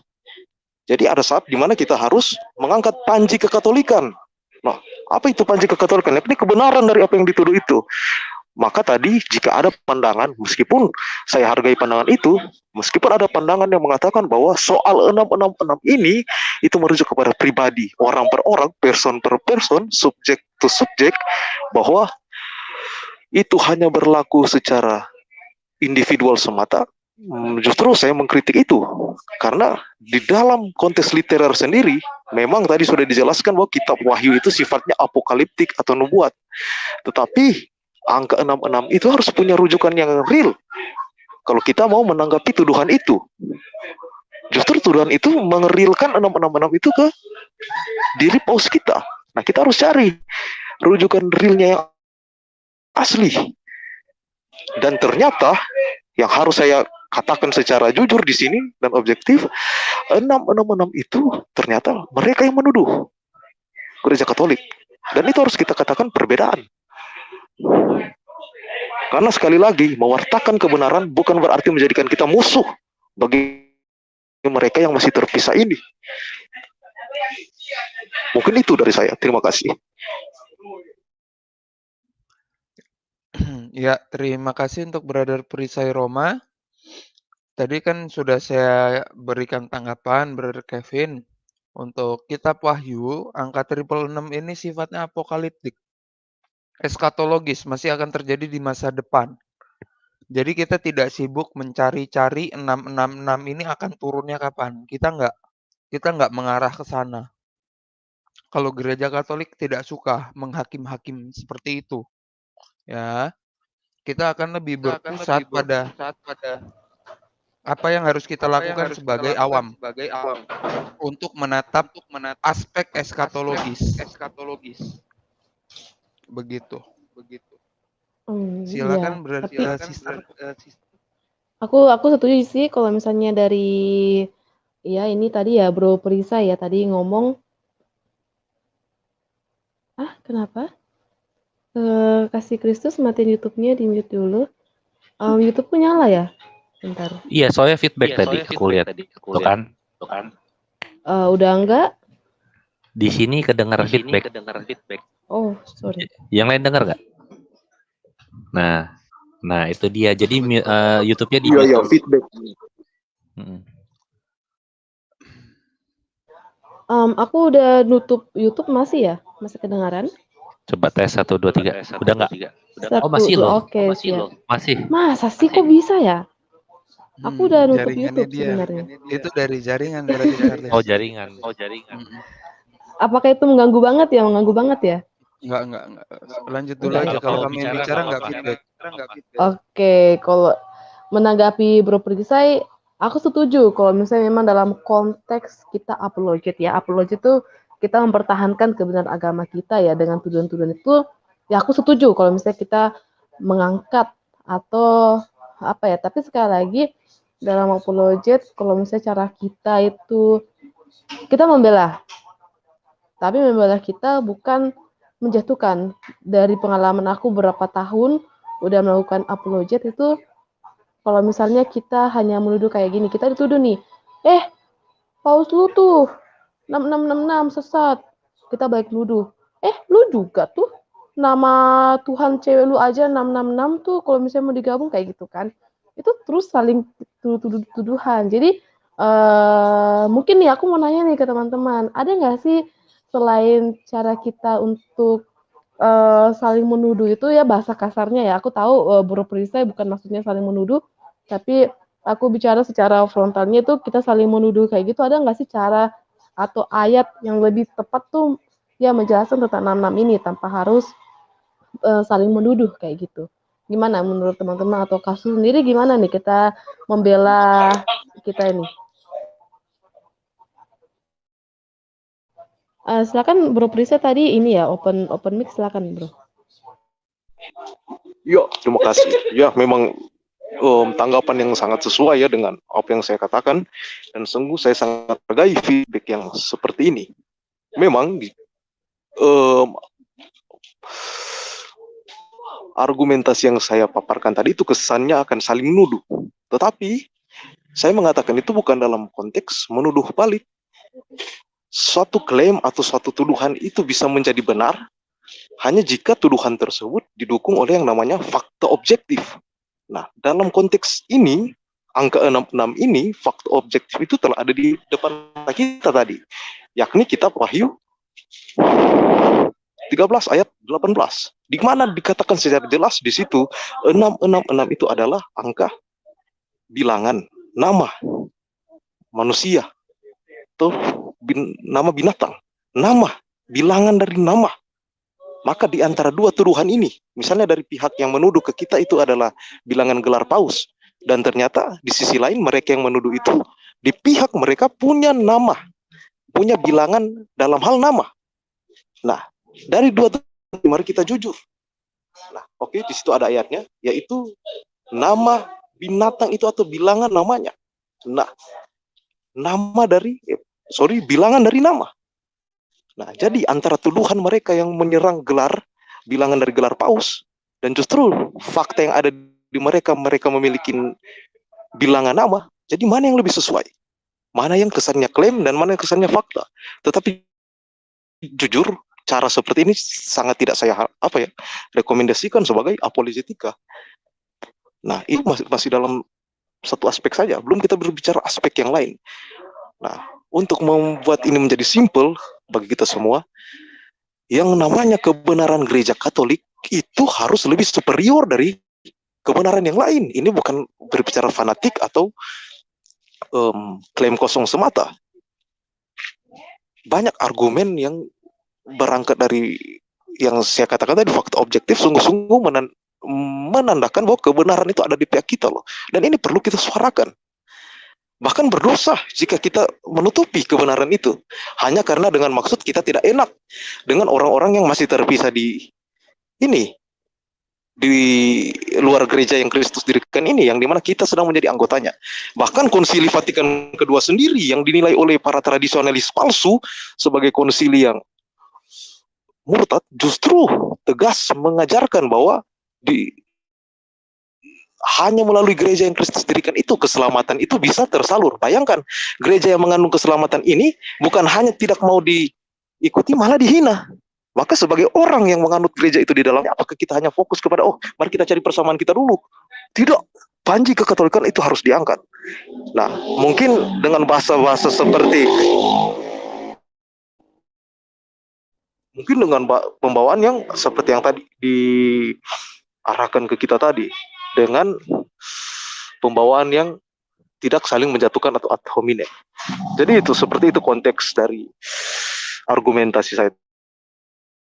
Jadi ada saat di mana kita harus mengangkat panji kekatolikan. Nah, apa itu panji kekatolikan? Ini kebenaran dari apa yang dituduh itu. Maka tadi jika ada pandangan, meskipun saya hargai pandangan itu, meskipun ada pandangan yang mengatakan bahwa soal 666 ini itu merujuk kepada pribadi, orang per orang, person per person, subjek to subjek, bahwa itu hanya berlaku secara individual semata, Hmm, justru saya mengkritik itu karena di dalam konteks literer sendiri memang tadi sudah dijelaskan bahwa kitab Wahyu itu sifatnya apokaliptik atau nubuat. Tetapi angka 66 itu harus punya rujukan yang real. Kalau kita mau menanggapi tuduhan itu. Justru tuduhan itu mengerilkan 666 itu ke diri paus kita. Nah, kita harus cari rujukan realnya yang asli. Dan ternyata yang harus saya katakan secara jujur di sini dan objektif 666 itu ternyata mereka yang menuduh gereja Katolik dan itu harus kita katakan perbedaan karena sekali lagi mewartakan kebenaran bukan berarti menjadikan kita musuh bagi mereka yang masih terpisah ini mungkin itu dari saya terima kasih Ya, terima kasih untuk Brother Perisai Roma. Tadi kan sudah saya berikan tanggapan Brother Kevin untuk kitab Wahyu angka triple enam ini sifatnya apokaliptik. Eskatologis masih akan terjadi di masa depan. Jadi kita tidak sibuk mencari-cari 666 ini akan turunnya kapan. Kita nggak kita nggak mengarah ke sana. Kalau gereja Katolik tidak suka menghakim-hakim seperti itu. Ya. kita akan lebih Kita akan berpusat lebih pada pada apa yang harus kita apa lakukan harus kita sebagai lakukan awam sebagai awam untuk menatap untuk menatap aspek aspek eskatologis. Begitu. Begitu. Iya, Silakan berarti tapi eh, Silakan sister. ber aku aku setuju sih kalau misalnya dari ya ini tadi ya Bro Perisai ya tadi ngomong Ah, kenapa? Eee, Kasih Kristus matiin YouTube-nya, di-mute dulu. Mmm, YouTube-ku nyala ya? Bentar. Iya, soalnya feedback Iya, tadi soalnya aku feedback lihat. tadi aku Tuh kan? Tuh kan? Eee, udah enggak? Di sini kedengaran Di sini feedback. kedengaran feedback. Oh, sorry. Yang lain dengar nggak? Nah, nah itu dia. Jadi eee, YouTube-nya Iya, di-mute iya, dulu. feedback. Mhm. Mmm, aku udah nutup YouTube masih ya? Masih kedengaran? Coba tes 1, 2, Coba 3. tes 1, Udah 2, nggak? 3. Udah nggak? Oh, 1, masih 2, loh. oke, Oh, masih siap. loh. Masih. Masa sih Masih. kok bisa ya? Aku Hmm, udah nutup YouTube dia. sebenarnya. Itu dari jaringan berarti. Oh, jaringan. Oh, jaringan. Mhm. Apakah itu mengganggu banget ya mengganggu banget ya? Enggak enggak enggak. Lanjut dulu Enggak aja Kalau kalau kami bicara bicara nggak enggak feedback. Oke, kalau menanggapi Bro Perisai, aku setuju kalau misalnya memang dalam konteks kita apologet ya. Apologet itu kita mempertahankan kebenaran agama kita ya dengan tuduhan-tuduhan itu, ya aku setuju kalau misalnya kita mengangkat atau apa ya, tapi sekali lagi dalam apologet kalau misalnya cara kita itu kita membela. Tapi membela kita bukan menjatuhkan. Dari pengalaman aku berapa tahun udah melakukan apologet itu kalau misalnya kita hanya menuduh kayak gini, kita dituduh nih, "Eh, paus lu tuh 6666 sesat." Kita balik nuduh, "Eh, lu juga tuh nama Tuhan cewek lu aja 666 tuh kalau misalnya mau digabung," kayak gitu kan. Itu terus saling tuduh-tuduhan. Jadi, eee, mungkin nih aku mau nanya nih ke teman-teman, ada nggak sih selain cara kita untuk, eee, saling menuduh itu ya bahasa kasarnya ya, aku tahu, eee, Bro Perisai bukan maksudnya saling menuduh, tapi aku bicara secara frontalnya itu kita saling menuduh kayak gitu, ada nggak sih cara atau ayat yang lebih tepat tuh ya menjelaskan tentang 66 ini tanpa harus, eee, saling menuduh kayak gitu. Gimana menurut teman-teman atau Kak Su sendiri gimana nih kita membela kita ini? Eee, silakan Bro Perisai tadi ini ya open open mic silakan, Bro. Ya, terima kasih. Ya, memang um, tanggapan yang sangat sesuai ya dengan apa yang saya katakan dan sungguh saya sangat menghargai feedback yang seperti ini. Memang um, argumentasi yang saya paparkan tadi itu kesannya akan saling menuduh. Tetapi saya mengatakan itu bukan dalam konteks menuduh balik. Suatu klaim atau suatu tuduhan itu bisa menjadi benar hanya jika tuduhan tersebut didukung oleh yang namanya fakta objektif. Nah, dalam konteks ini, angka 66 ini, fakta objektif itu telah ada di depan kita tadi. Yakni kitab Wahyu 13 ayat 18. Di mana dikatakan secara jelas di situ 666 itu adalah angka bilangan nama manusia atau bin, nama binatang, nama bilangan dari nama. Maka di antara dua tuduhan ini, misalnya dari pihak yang menuduh ke kita itu adalah bilangan gelar paus, dan ternyata di sisi lain mereka yang menuduh itu di pihak mereka punya nama, punya bilangan dalam hal nama. Nah, dari dua tuduhan mari kita jujur. Nah, oke di situ ada ayatnya, yaitu nama binatang itu atau bilangan namanya. Nah, nama dari eh, sorry bilangan dari nama. Nah, jadi antara tuduhan mereka yang menyerang gelar bilangan dari gelar paus dan justru fakta yang ada di mereka mereka memiliki bilangan nama. Jadi mana yang lebih sesuai? Mana yang kesannya klaim dan mana yang kesannya fakta? Tetapi jujur cara seperti ini sangat tidak saya apa ya rekomendasikan sebagai apologetika. Nah, itu masih masih dalam satu aspek saja, belum kita berbicara aspek yang lain. Nah, untuk membuat ini menjadi simple bagi kita semua, yang namanya kebenaran gereja Katolik itu harus lebih superior dari kebenaran yang lain. Ini bukan berbicara fanatik atau um, klaim kosong semata. Banyak argumen yang berangkat dari yang saya katakan tadi fakta objektif sungguh-sungguh menandakan bahwa kebenaran itu ada di pihak kita loh. Dan ini perlu kita suarakan. Bahkan berdosa jika kita menutupi kebenaran itu. Hanya karena dengan maksud kita tidak enak dengan orang-orang yang masih terpisah di ini. Di luar gereja yang Kristus dirikan ini, yang di mana kita sedang menjadi anggotanya. Bahkan konsili Vatikan kedua sendiri yang dinilai oleh para tradisionalis palsu sebagai konsili yang murtad justru tegas mengajarkan bahwa di hanya melalui gereja yang Kristus dirikan itu keselamatan itu bisa tersalur. Bayangkan, gereja yang mengandung keselamatan ini bukan hanya tidak mau diikuti, malah dihina. Maka sebagai orang yang menganut gereja itu di dalamnya, apakah kita hanya fokus kepada, oh mari kita cari persamaan kita dulu. Tidak, panji kekatolikan itu harus diangkat. Nah, mungkin dengan bahasa-bahasa seperti mungkin dengan pembawaan yang seperti yang tadi di arahkan ke kita tadi dengan pembawaan yang tidak saling menjatuhkan atau ad hominem. Jadi itu seperti itu konteks dari argumentasi saya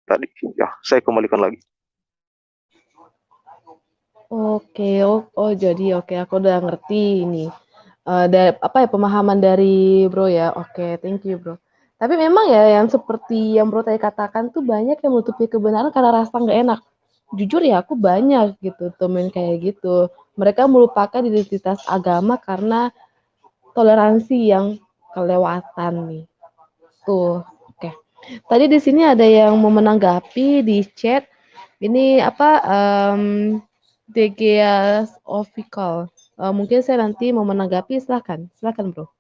tadi. Ya, saya kembalikan lagi. Oke, oh, oh jadi oke aku udah ngerti ini. Uh, dari apa ya pemahaman dari Bro ya. Oke, thank you Bro. Tapi memang ya yang seperti yang Bro tadi katakan tuh banyak yang menutupi kebenaran karena rasa nggak enak jujur ya aku banyak gitu temen kayak gitu. Mereka melupakan identitas agama karena toleransi yang kelewatan nih. Tuh, oke. Okay. Tadi di sini ada yang mau menanggapi di chat. Ini apa um, DGS official. Uh, mungkin saya nanti mau menanggapi silahkan, silahkan bro.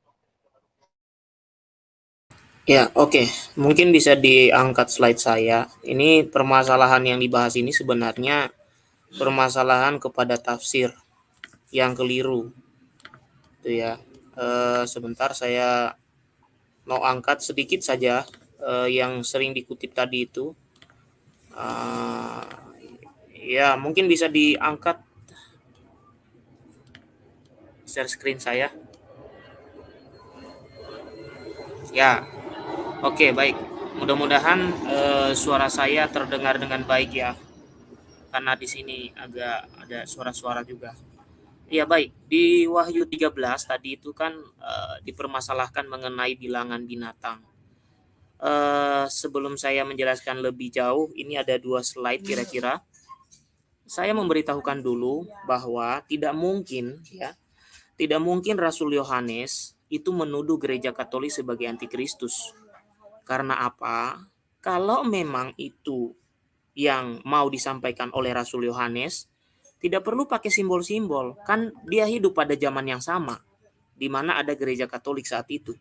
Ya, oke. Mungkin bisa diangkat slide saya. Ini permasalahan yang dibahas ini sebenarnya permasalahan kepada tafsir yang keliru. Itu ya. E, sebentar saya mau angkat sedikit saja e, yang sering dikutip tadi itu. E, ya, mungkin bisa diangkat share screen saya. Ya, Oke, baik. Mudah-mudahan uh, suara saya terdengar dengan baik ya. Karena di sini agak ada suara-suara juga. Ya baik, di Wahyu 13 tadi itu kan uh, dipermasalahkan mengenai bilangan binatang. Uh, sebelum saya menjelaskan lebih jauh, ini ada dua slide kira-kira. Saya memberitahukan dulu bahwa tidak mungkin ya, tidak mungkin Rasul Yohanes itu menuduh gereja Katolik sebagai antikristus karena apa? Kalau memang itu yang mau disampaikan oleh Rasul Yohanes, tidak perlu pakai simbol-simbol. Kan dia hidup pada zaman yang sama, di mana ada gereja Katolik saat itu.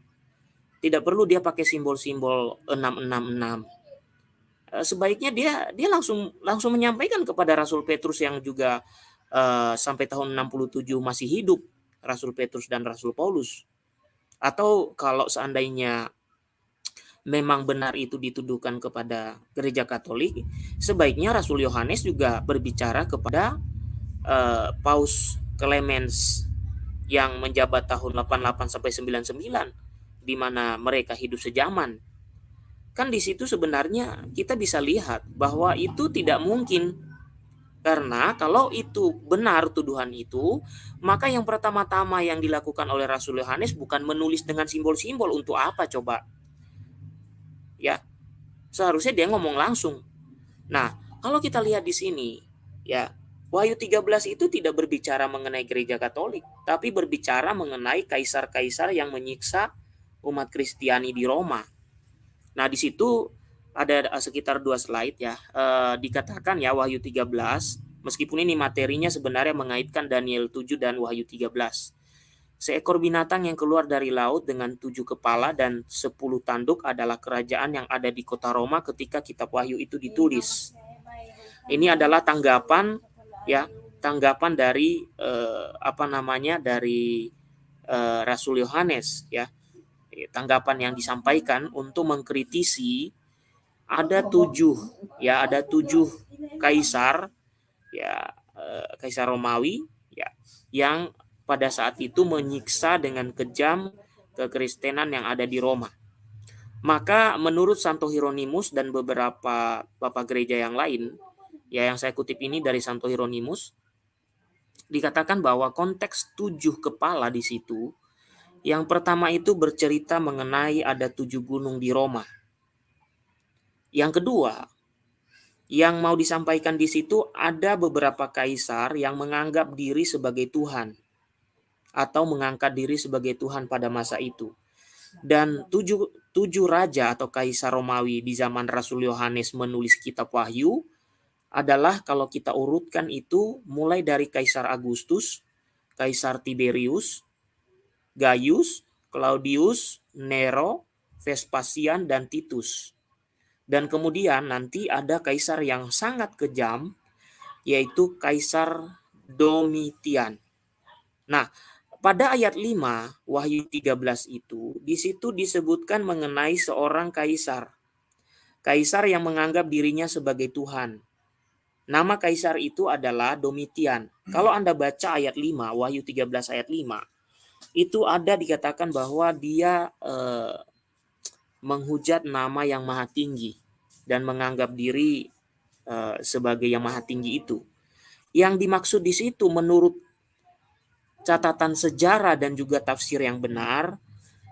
Tidak perlu dia pakai simbol-simbol 666. Eh, sebaiknya dia dia langsung langsung menyampaikan kepada Rasul Petrus yang juga uh, sampai tahun 67 masih hidup, Rasul Petrus dan Rasul Paulus. Atau kalau seandainya memang benar itu dituduhkan kepada gereja Katolik, sebaiknya Rasul Yohanes juga berbicara kepada uh, Paus Clemens yang menjabat tahun 88 sampai 99 di mana mereka hidup sejaman. Kan di situ sebenarnya kita bisa lihat bahwa itu tidak mungkin karena kalau itu benar tuduhan itu, maka yang pertama-tama yang dilakukan oleh Rasul Yohanes bukan menulis dengan simbol-simbol untuk apa coba? Ya seharusnya dia ngomong langsung. Nah, kalau kita lihat di sini, ya Wahyu 13 itu tidak berbicara mengenai gereja Katolik, tapi berbicara mengenai kaisar-kaisar yang menyiksa umat Kristiani di Roma. Nah, di situ ada sekitar dua slide ya. E, dikatakan ya Wahyu 13, meskipun ini materinya sebenarnya mengaitkan Daniel 7 dan Wahyu 13. Seekor binatang yang keluar dari laut dengan tujuh kepala dan sepuluh tanduk adalah kerajaan yang ada di kota Roma ketika kitab Wahyu itu ditulis. Ini adalah tanggapan ya, tanggapan dari eh, apa namanya dari eh, Rasul Yohanes ya. Tanggapan yang disampaikan untuk mengkritisi ada tujuh ya, ada tujuh kaisar ya, eh, kaisar Romawi ya yang pada saat itu menyiksa dengan kejam kekristenan yang ada di Roma. Maka menurut Santo Hieronymus dan beberapa bapak gereja yang lain, ya yang saya kutip ini dari Santo Hieronymus dikatakan bahwa konteks tujuh kepala di situ yang pertama itu bercerita mengenai ada tujuh gunung di Roma. Yang kedua, yang mau disampaikan di situ ada beberapa kaisar yang menganggap diri sebagai Tuhan atau mengangkat diri sebagai Tuhan pada masa itu. Dan tujuh, tujuh raja atau kaisar Romawi di zaman Rasul Yohanes menulis kitab Wahyu adalah kalau kita urutkan itu mulai dari Kaisar Agustus, Kaisar Tiberius, Gaius, Claudius, Nero, Vespasian, dan Titus. Dan kemudian nanti ada kaisar yang sangat kejam, yaitu Kaisar Domitian. Nah, pada ayat 5 Wahyu 13 itu, di situ disebutkan mengenai seorang kaisar. Kaisar yang menganggap dirinya sebagai Tuhan. Nama kaisar itu adalah Domitian. Kalau Anda baca ayat 5, Wahyu 13 ayat 5, itu ada dikatakan bahwa dia eh, menghujat nama yang maha tinggi dan menganggap diri eh, sebagai yang maha tinggi itu. Yang dimaksud di situ menurut catatan sejarah dan juga tafsir yang benar,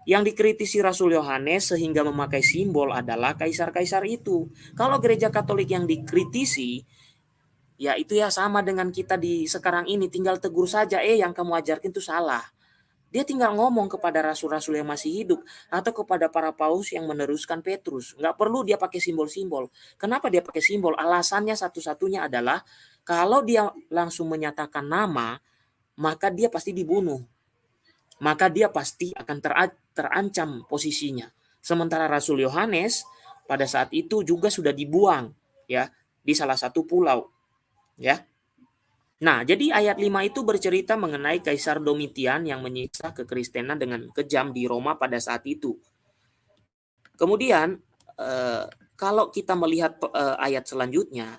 yang dikritisi Rasul Yohanes sehingga memakai simbol adalah kaisar-kaisar itu. Kalau gereja Katolik yang dikritisi, ya itu ya sama dengan kita di sekarang ini tinggal tegur saja, eh yang kamu ajarkan itu salah. Dia tinggal ngomong kepada rasul-rasul yang masih hidup atau kepada para paus yang meneruskan Petrus. Nggak perlu dia pakai simbol-simbol. Kenapa dia pakai simbol? Alasannya satu-satunya adalah kalau dia langsung menyatakan nama, maka dia pasti dibunuh. Maka dia pasti akan terancam posisinya. Sementara Rasul Yohanes pada saat itu juga sudah dibuang ya di salah satu pulau. Ya. Nah, jadi ayat 5 itu bercerita mengenai Kaisar Domitian yang menyiksa kekristenan dengan kejam di Roma pada saat itu. Kemudian, eh, kalau kita melihat eh, ayat selanjutnya,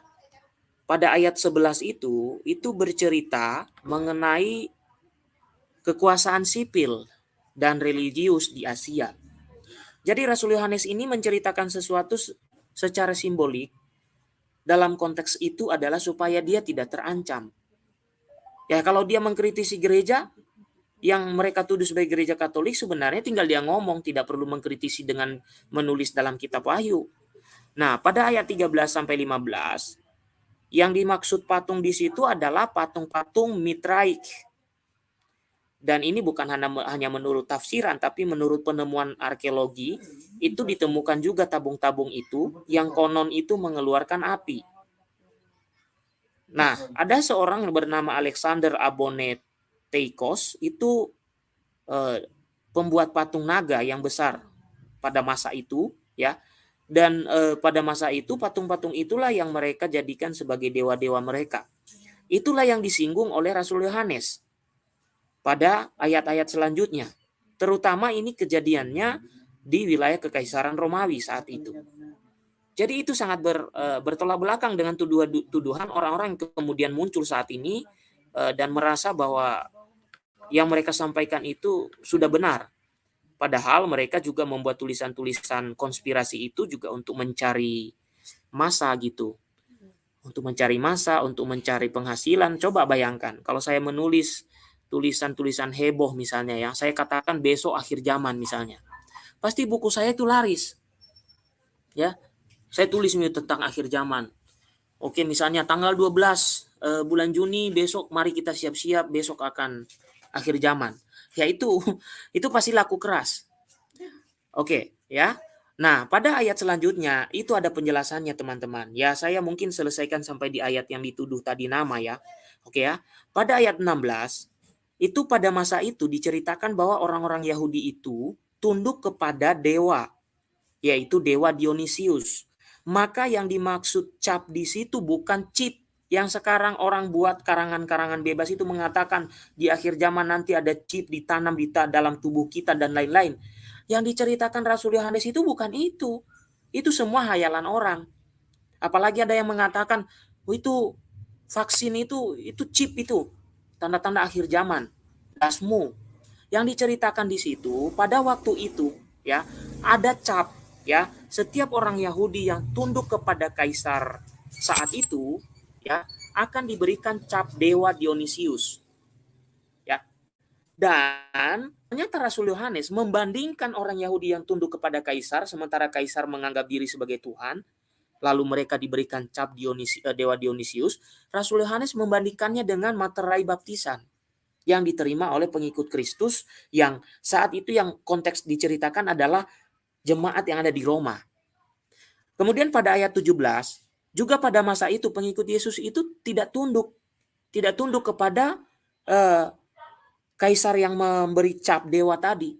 pada ayat 11 itu, itu bercerita mengenai kekuasaan sipil dan religius di Asia. Jadi Rasul Yohanes ini menceritakan sesuatu secara simbolik dalam konteks itu adalah supaya dia tidak terancam Ya kalau dia mengkritisi gereja yang mereka tuduh sebagai gereja Katolik sebenarnya tinggal dia ngomong tidak perlu mengkritisi dengan menulis dalam kitab Wahyu. Nah, pada ayat 13 sampai 15 yang dimaksud patung di situ adalah patung-patung mitraik. Dan ini bukan hanya menurut tafsiran, tapi menurut penemuan arkeologi, itu ditemukan juga tabung-tabung itu yang konon itu mengeluarkan api. Nah, ada seorang bernama Alexander Aboneteikos itu eh, pembuat patung naga yang besar pada masa itu, ya. Dan eh, pada masa itu patung-patung itulah yang mereka jadikan sebagai dewa-dewa mereka. Itulah yang disinggung oleh Rasul Yohanes pada ayat-ayat selanjutnya. Terutama ini kejadiannya di wilayah kekaisaran Romawi saat itu. Jadi itu sangat ber, uh, bertolak belakang dengan tuduhan tuduhan orang-orang yang kemudian muncul saat ini uh, dan merasa bahwa yang mereka sampaikan itu sudah benar. Padahal mereka juga membuat tulisan-tulisan konspirasi itu juga untuk mencari masa gitu. Untuk mencari masa, untuk mencari penghasilan. Coba bayangkan kalau saya menulis tulisan-tulisan heboh misalnya ya, saya katakan besok akhir zaman misalnya. Pasti buku saya itu laris. Ya, saya tulis tentang akhir zaman. Oke, misalnya tanggal 12 uh, bulan Juni besok mari kita siap-siap besok akan akhir zaman. Ya itu itu pasti laku keras. Oke, ya. Nah, pada ayat selanjutnya itu ada penjelasannya teman-teman. Ya, saya mungkin selesaikan sampai di ayat yang dituduh tadi nama ya. Oke ya. Pada ayat 16 itu pada masa itu diceritakan bahwa orang-orang Yahudi itu tunduk kepada dewa yaitu dewa Dionysius maka yang dimaksud cap di situ bukan chip yang sekarang orang buat karangan-karangan bebas itu mengatakan di akhir zaman nanti ada chip ditanam di dalam tubuh kita dan lain-lain. Yang diceritakan Rasul Yohanes itu bukan itu. Itu semua hayalan orang. Apalagi ada yang mengatakan oh, itu vaksin itu itu chip itu tanda-tanda akhir zaman. Dasmu. Yang diceritakan di situ pada waktu itu ya ada cap ya setiap orang Yahudi yang tunduk kepada kaisar saat itu ya akan diberikan cap dewa Dionysius. Ya. Dan ternyata Rasul Yohanes membandingkan orang Yahudi yang tunduk kepada kaisar sementara kaisar menganggap diri sebagai Tuhan, lalu mereka diberikan cap Dionisi, eh, dewa Dionysius, Rasul Yohanes membandingkannya dengan materai baptisan yang diterima oleh pengikut Kristus yang saat itu yang konteks diceritakan adalah jemaat yang ada di Roma. Kemudian pada ayat 17, juga pada masa itu pengikut Yesus itu tidak tunduk, tidak tunduk kepada eh, kaisar yang memberi cap dewa tadi.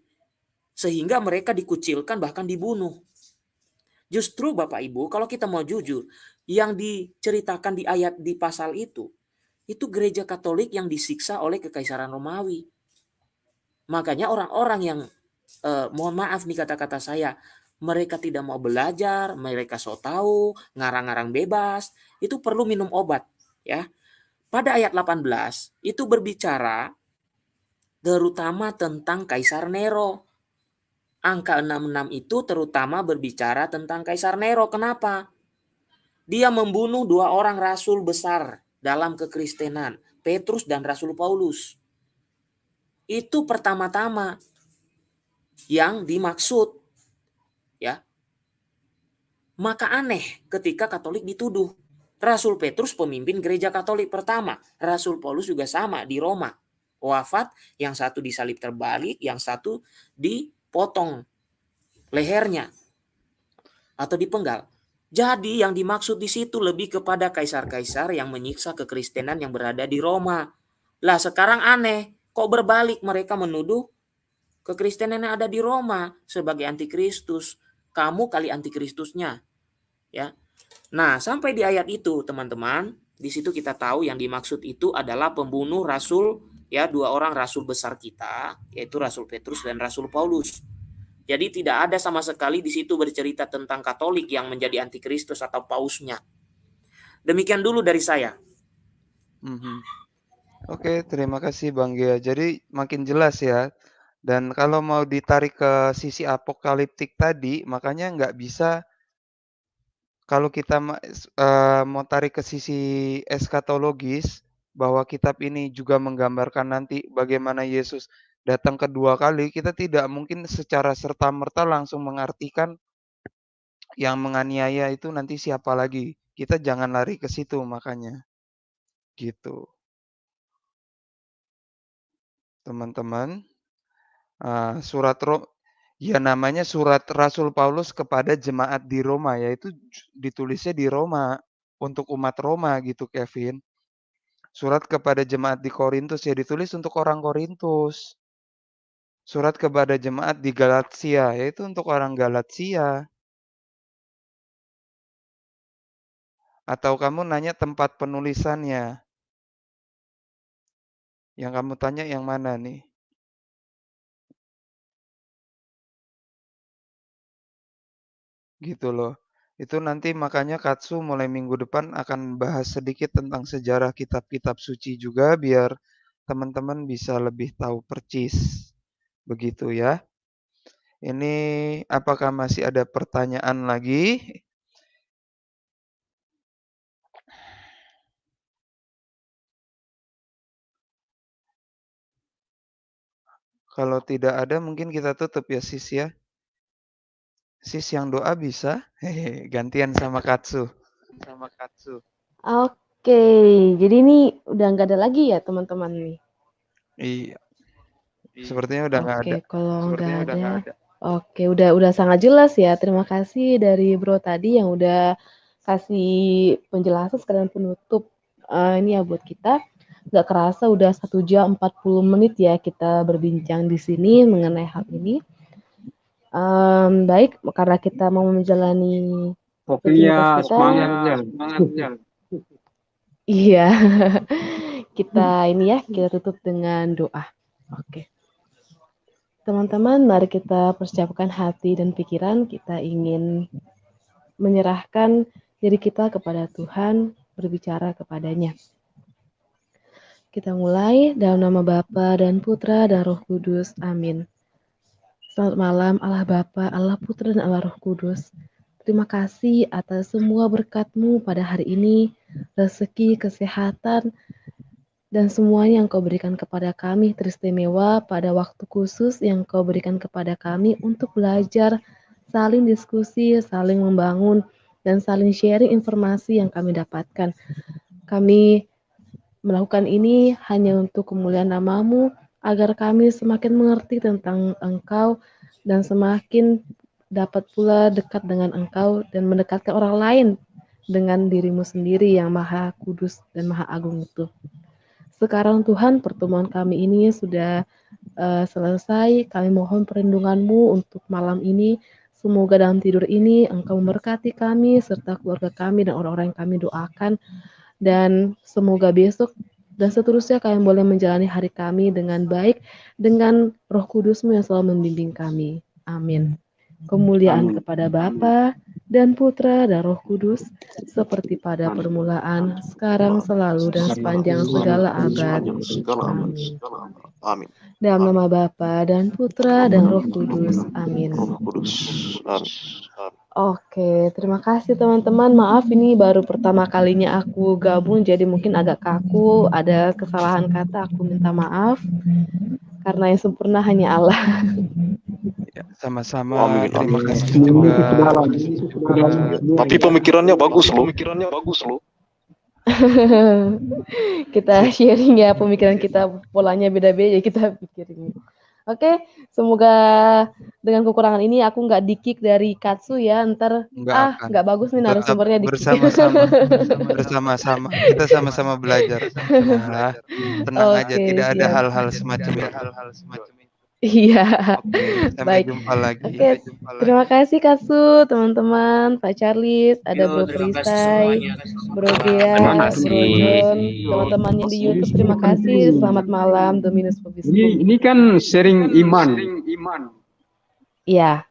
Sehingga mereka dikucilkan bahkan dibunuh. Justru Bapak Ibu, kalau kita mau jujur, yang diceritakan di ayat di pasal itu, itu gereja Katolik yang disiksa oleh kekaisaran Romawi. Makanya orang-orang yang eh, mohon maaf nih kata-kata saya, mereka tidak mau belajar, mereka so tahu, ngarang-ngarang bebas, itu perlu minum obat, ya. Pada ayat 18 itu berbicara terutama tentang Kaisar Nero. Angka 66 itu terutama berbicara tentang Kaisar Nero. Kenapa? Dia membunuh dua orang rasul besar dalam kekristenan, Petrus dan Rasul Paulus. Itu pertama-tama yang dimaksud. Ya. Maka aneh ketika Katolik dituduh. Rasul Petrus pemimpin gereja Katolik pertama, Rasul Paulus juga sama di Roma. Wafat, yang satu disalib terbalik, yang satu dipotong lehernya atau dipenggal. Jadi yang dimaksud di situ lebih kepada kaisar-kaisar yang menyiksa kekristenan yang berada di Roma. Lah sekarang aneh, kok berbalik mereka menuduh kekristenan yang ada di Roma sebagai antikristus. Kamu kali antikristusnya. Ya. Nah, sampai di ayat itu, teman-teman, di situ kita tahu yang dimaksud itu adalah pembunuh rasul ya dua orang rasul besar kita, yaitu Rasul Petrus dan Rasul Paulus. Jadi tidak ada sama sekali di situ bercerita tentang Katolik yang menjadi antikristus atau pausnya. Demikian dulu dari saya. Mm -hmm. Oke, terima kasih Bang Gia. Jadi makin jelas ya. Dan kalau mau ditarik ke sisi apokaliptik tadi, makanya nggak bisa kalau kita uh, mau tarik ke sisi eskatologis, bahwa kitab ini juga menggambarkan nanti bagaimana Yesus datang kedua kali, kita tidak mungkin secara serta-merta langsung mengartikan yang menganiaya itu nanti siapa lagi. Kita jangan lari ke situ makanya. Gitu. Teman-teman, uh, surat Ro ya namanya surat Rasul Paulus kepada jemaat di Roma, yaitu ditulisnya di Roma untuk umat Roma gitu Kevin. Surat kepada jemaat di Korintus ya ditulis untuk orang Korintus. Surat kepada jemaat di Galatia, yaitu untuk orang Galatia. Atau kamu nanya tempat penulisannya. Yang kamu tanya yang mana nih? Gitu loh. Itu nanti makanya Katsu mulai minggu depan akan bahas sedikit tentang sejarah kitab-kitab suci juga biar teman-teman bisa lebih tahu percis. Begitu ya. Ini apakah masih ada pertanyaan lagi? Kalau tidak ada mungkin kita tutup ya sis ya. Sis yang doa bisa? Hehe, gantian sama Katsu. Sama Katsu. Oke, jadi ini udah nggak ada lagi ya teman-teman nih. Iya. Sepertinya udah nggak Oke, ada. kalau Sepertinya nggak ada, ada. oke udah udah sangat jelas ya. Terima kasih dari Bro tadi yang udah kasih penjelasan sekalian penutup uh, ini ya buat kita. Nggak kerasa udah satu jam 40 menit ya kita berbincang di sini mengenai hal ini. Um, baik, karena kita mau menjalani Oke ya, semangat ya. Iya, kita ini ya kita tutup dengan doa. Oke. Teman-teman, mari kita persiapkan hati dan pikiran. Kita ingin menyerahkan diri kita kepada Tuhan, berbicara kepadanya. Kita mulai dalam nama Bapa dan Putra dan Roh Kudus. Amin. Selamat malam Allah Bapa, Allah Putra dan Allah Roh Kudus. Terima kasih atas semua berkat-Mu pada hari ini, rezeki, kesehatan, dan semuanya yang Kau berikan kepada kami teristimewa pada waktu khusus yang Kau berikan kepada kami untuk belajar, saling diskusi, saling membangun, dan saling sharing informasi yang kami dapatkan. Kami melakukan ini hanya untuk kemuliaan namamu, agar kami semakin mengerti tentang Engkau dan semakin dapat pula dekat dengan Engkau dan mendekatkan orang lain dengan dirimu sendiri yang maha kudus dan maha agung itu. Sekarang Tuhan pertemuan kami ini sudah uh, selesai. Kami mohon perlindunganmu untuk malam ini. Semoga dalam tidur ini Engkau memberkati kami serta keluarga kami dan orang-orang yang kami doakan. Dan semoga besok dan seterusnya kalian boleh menjalani hari kami dengan baik dengan roh kudusmu yang selalu membimbing kami. Amin. Kemuliaan Amin. kepada Bapa dan Putra dan Roh Kudus, seperti pada permulaan, sekarang, selalu, dan sepanjang segala abad. Amin. Amin. Dalam nama Bapa dan Putra dan Roh Kudus. Amin. Oke, terima kasih teman-teman. Maaf ini baru pertama kalinya aku gabung, jadi mungkin agak kaku, ada kesalahan kata, aku minta maaf. Karena yang sempurna hanya Allah. Ya, sama-sama. Terima kasih juga. Tapi pemikirannya bagus loh. Pemikirannya bagus loh. kita sharing ya pemikiran kita polanya beda-beda kita pikirin. Oke, semoga dengan kekurangan ini aku nggak dikik dari Katsu ya, ntar Nggak ah nggak bagus nih narasumbernya dikik. bersama-sama. Bersama-sama. Kita sama-sama belajar. Tenang aja, Oke, tidak ada hal-hal semacam itu. Hal-hal semacam. Iya. Oke, sampai Baik. jumpa lagi. Oke, terima kasih Katsu, teman-teman, Pak Charles, ada Yo, Bro semuanya. Bro Terima Bro kasih. John, teman-teman yang di YouTube, terima kasih. Selamat malam, Dominus Ini ini kan sharing iman. Iya,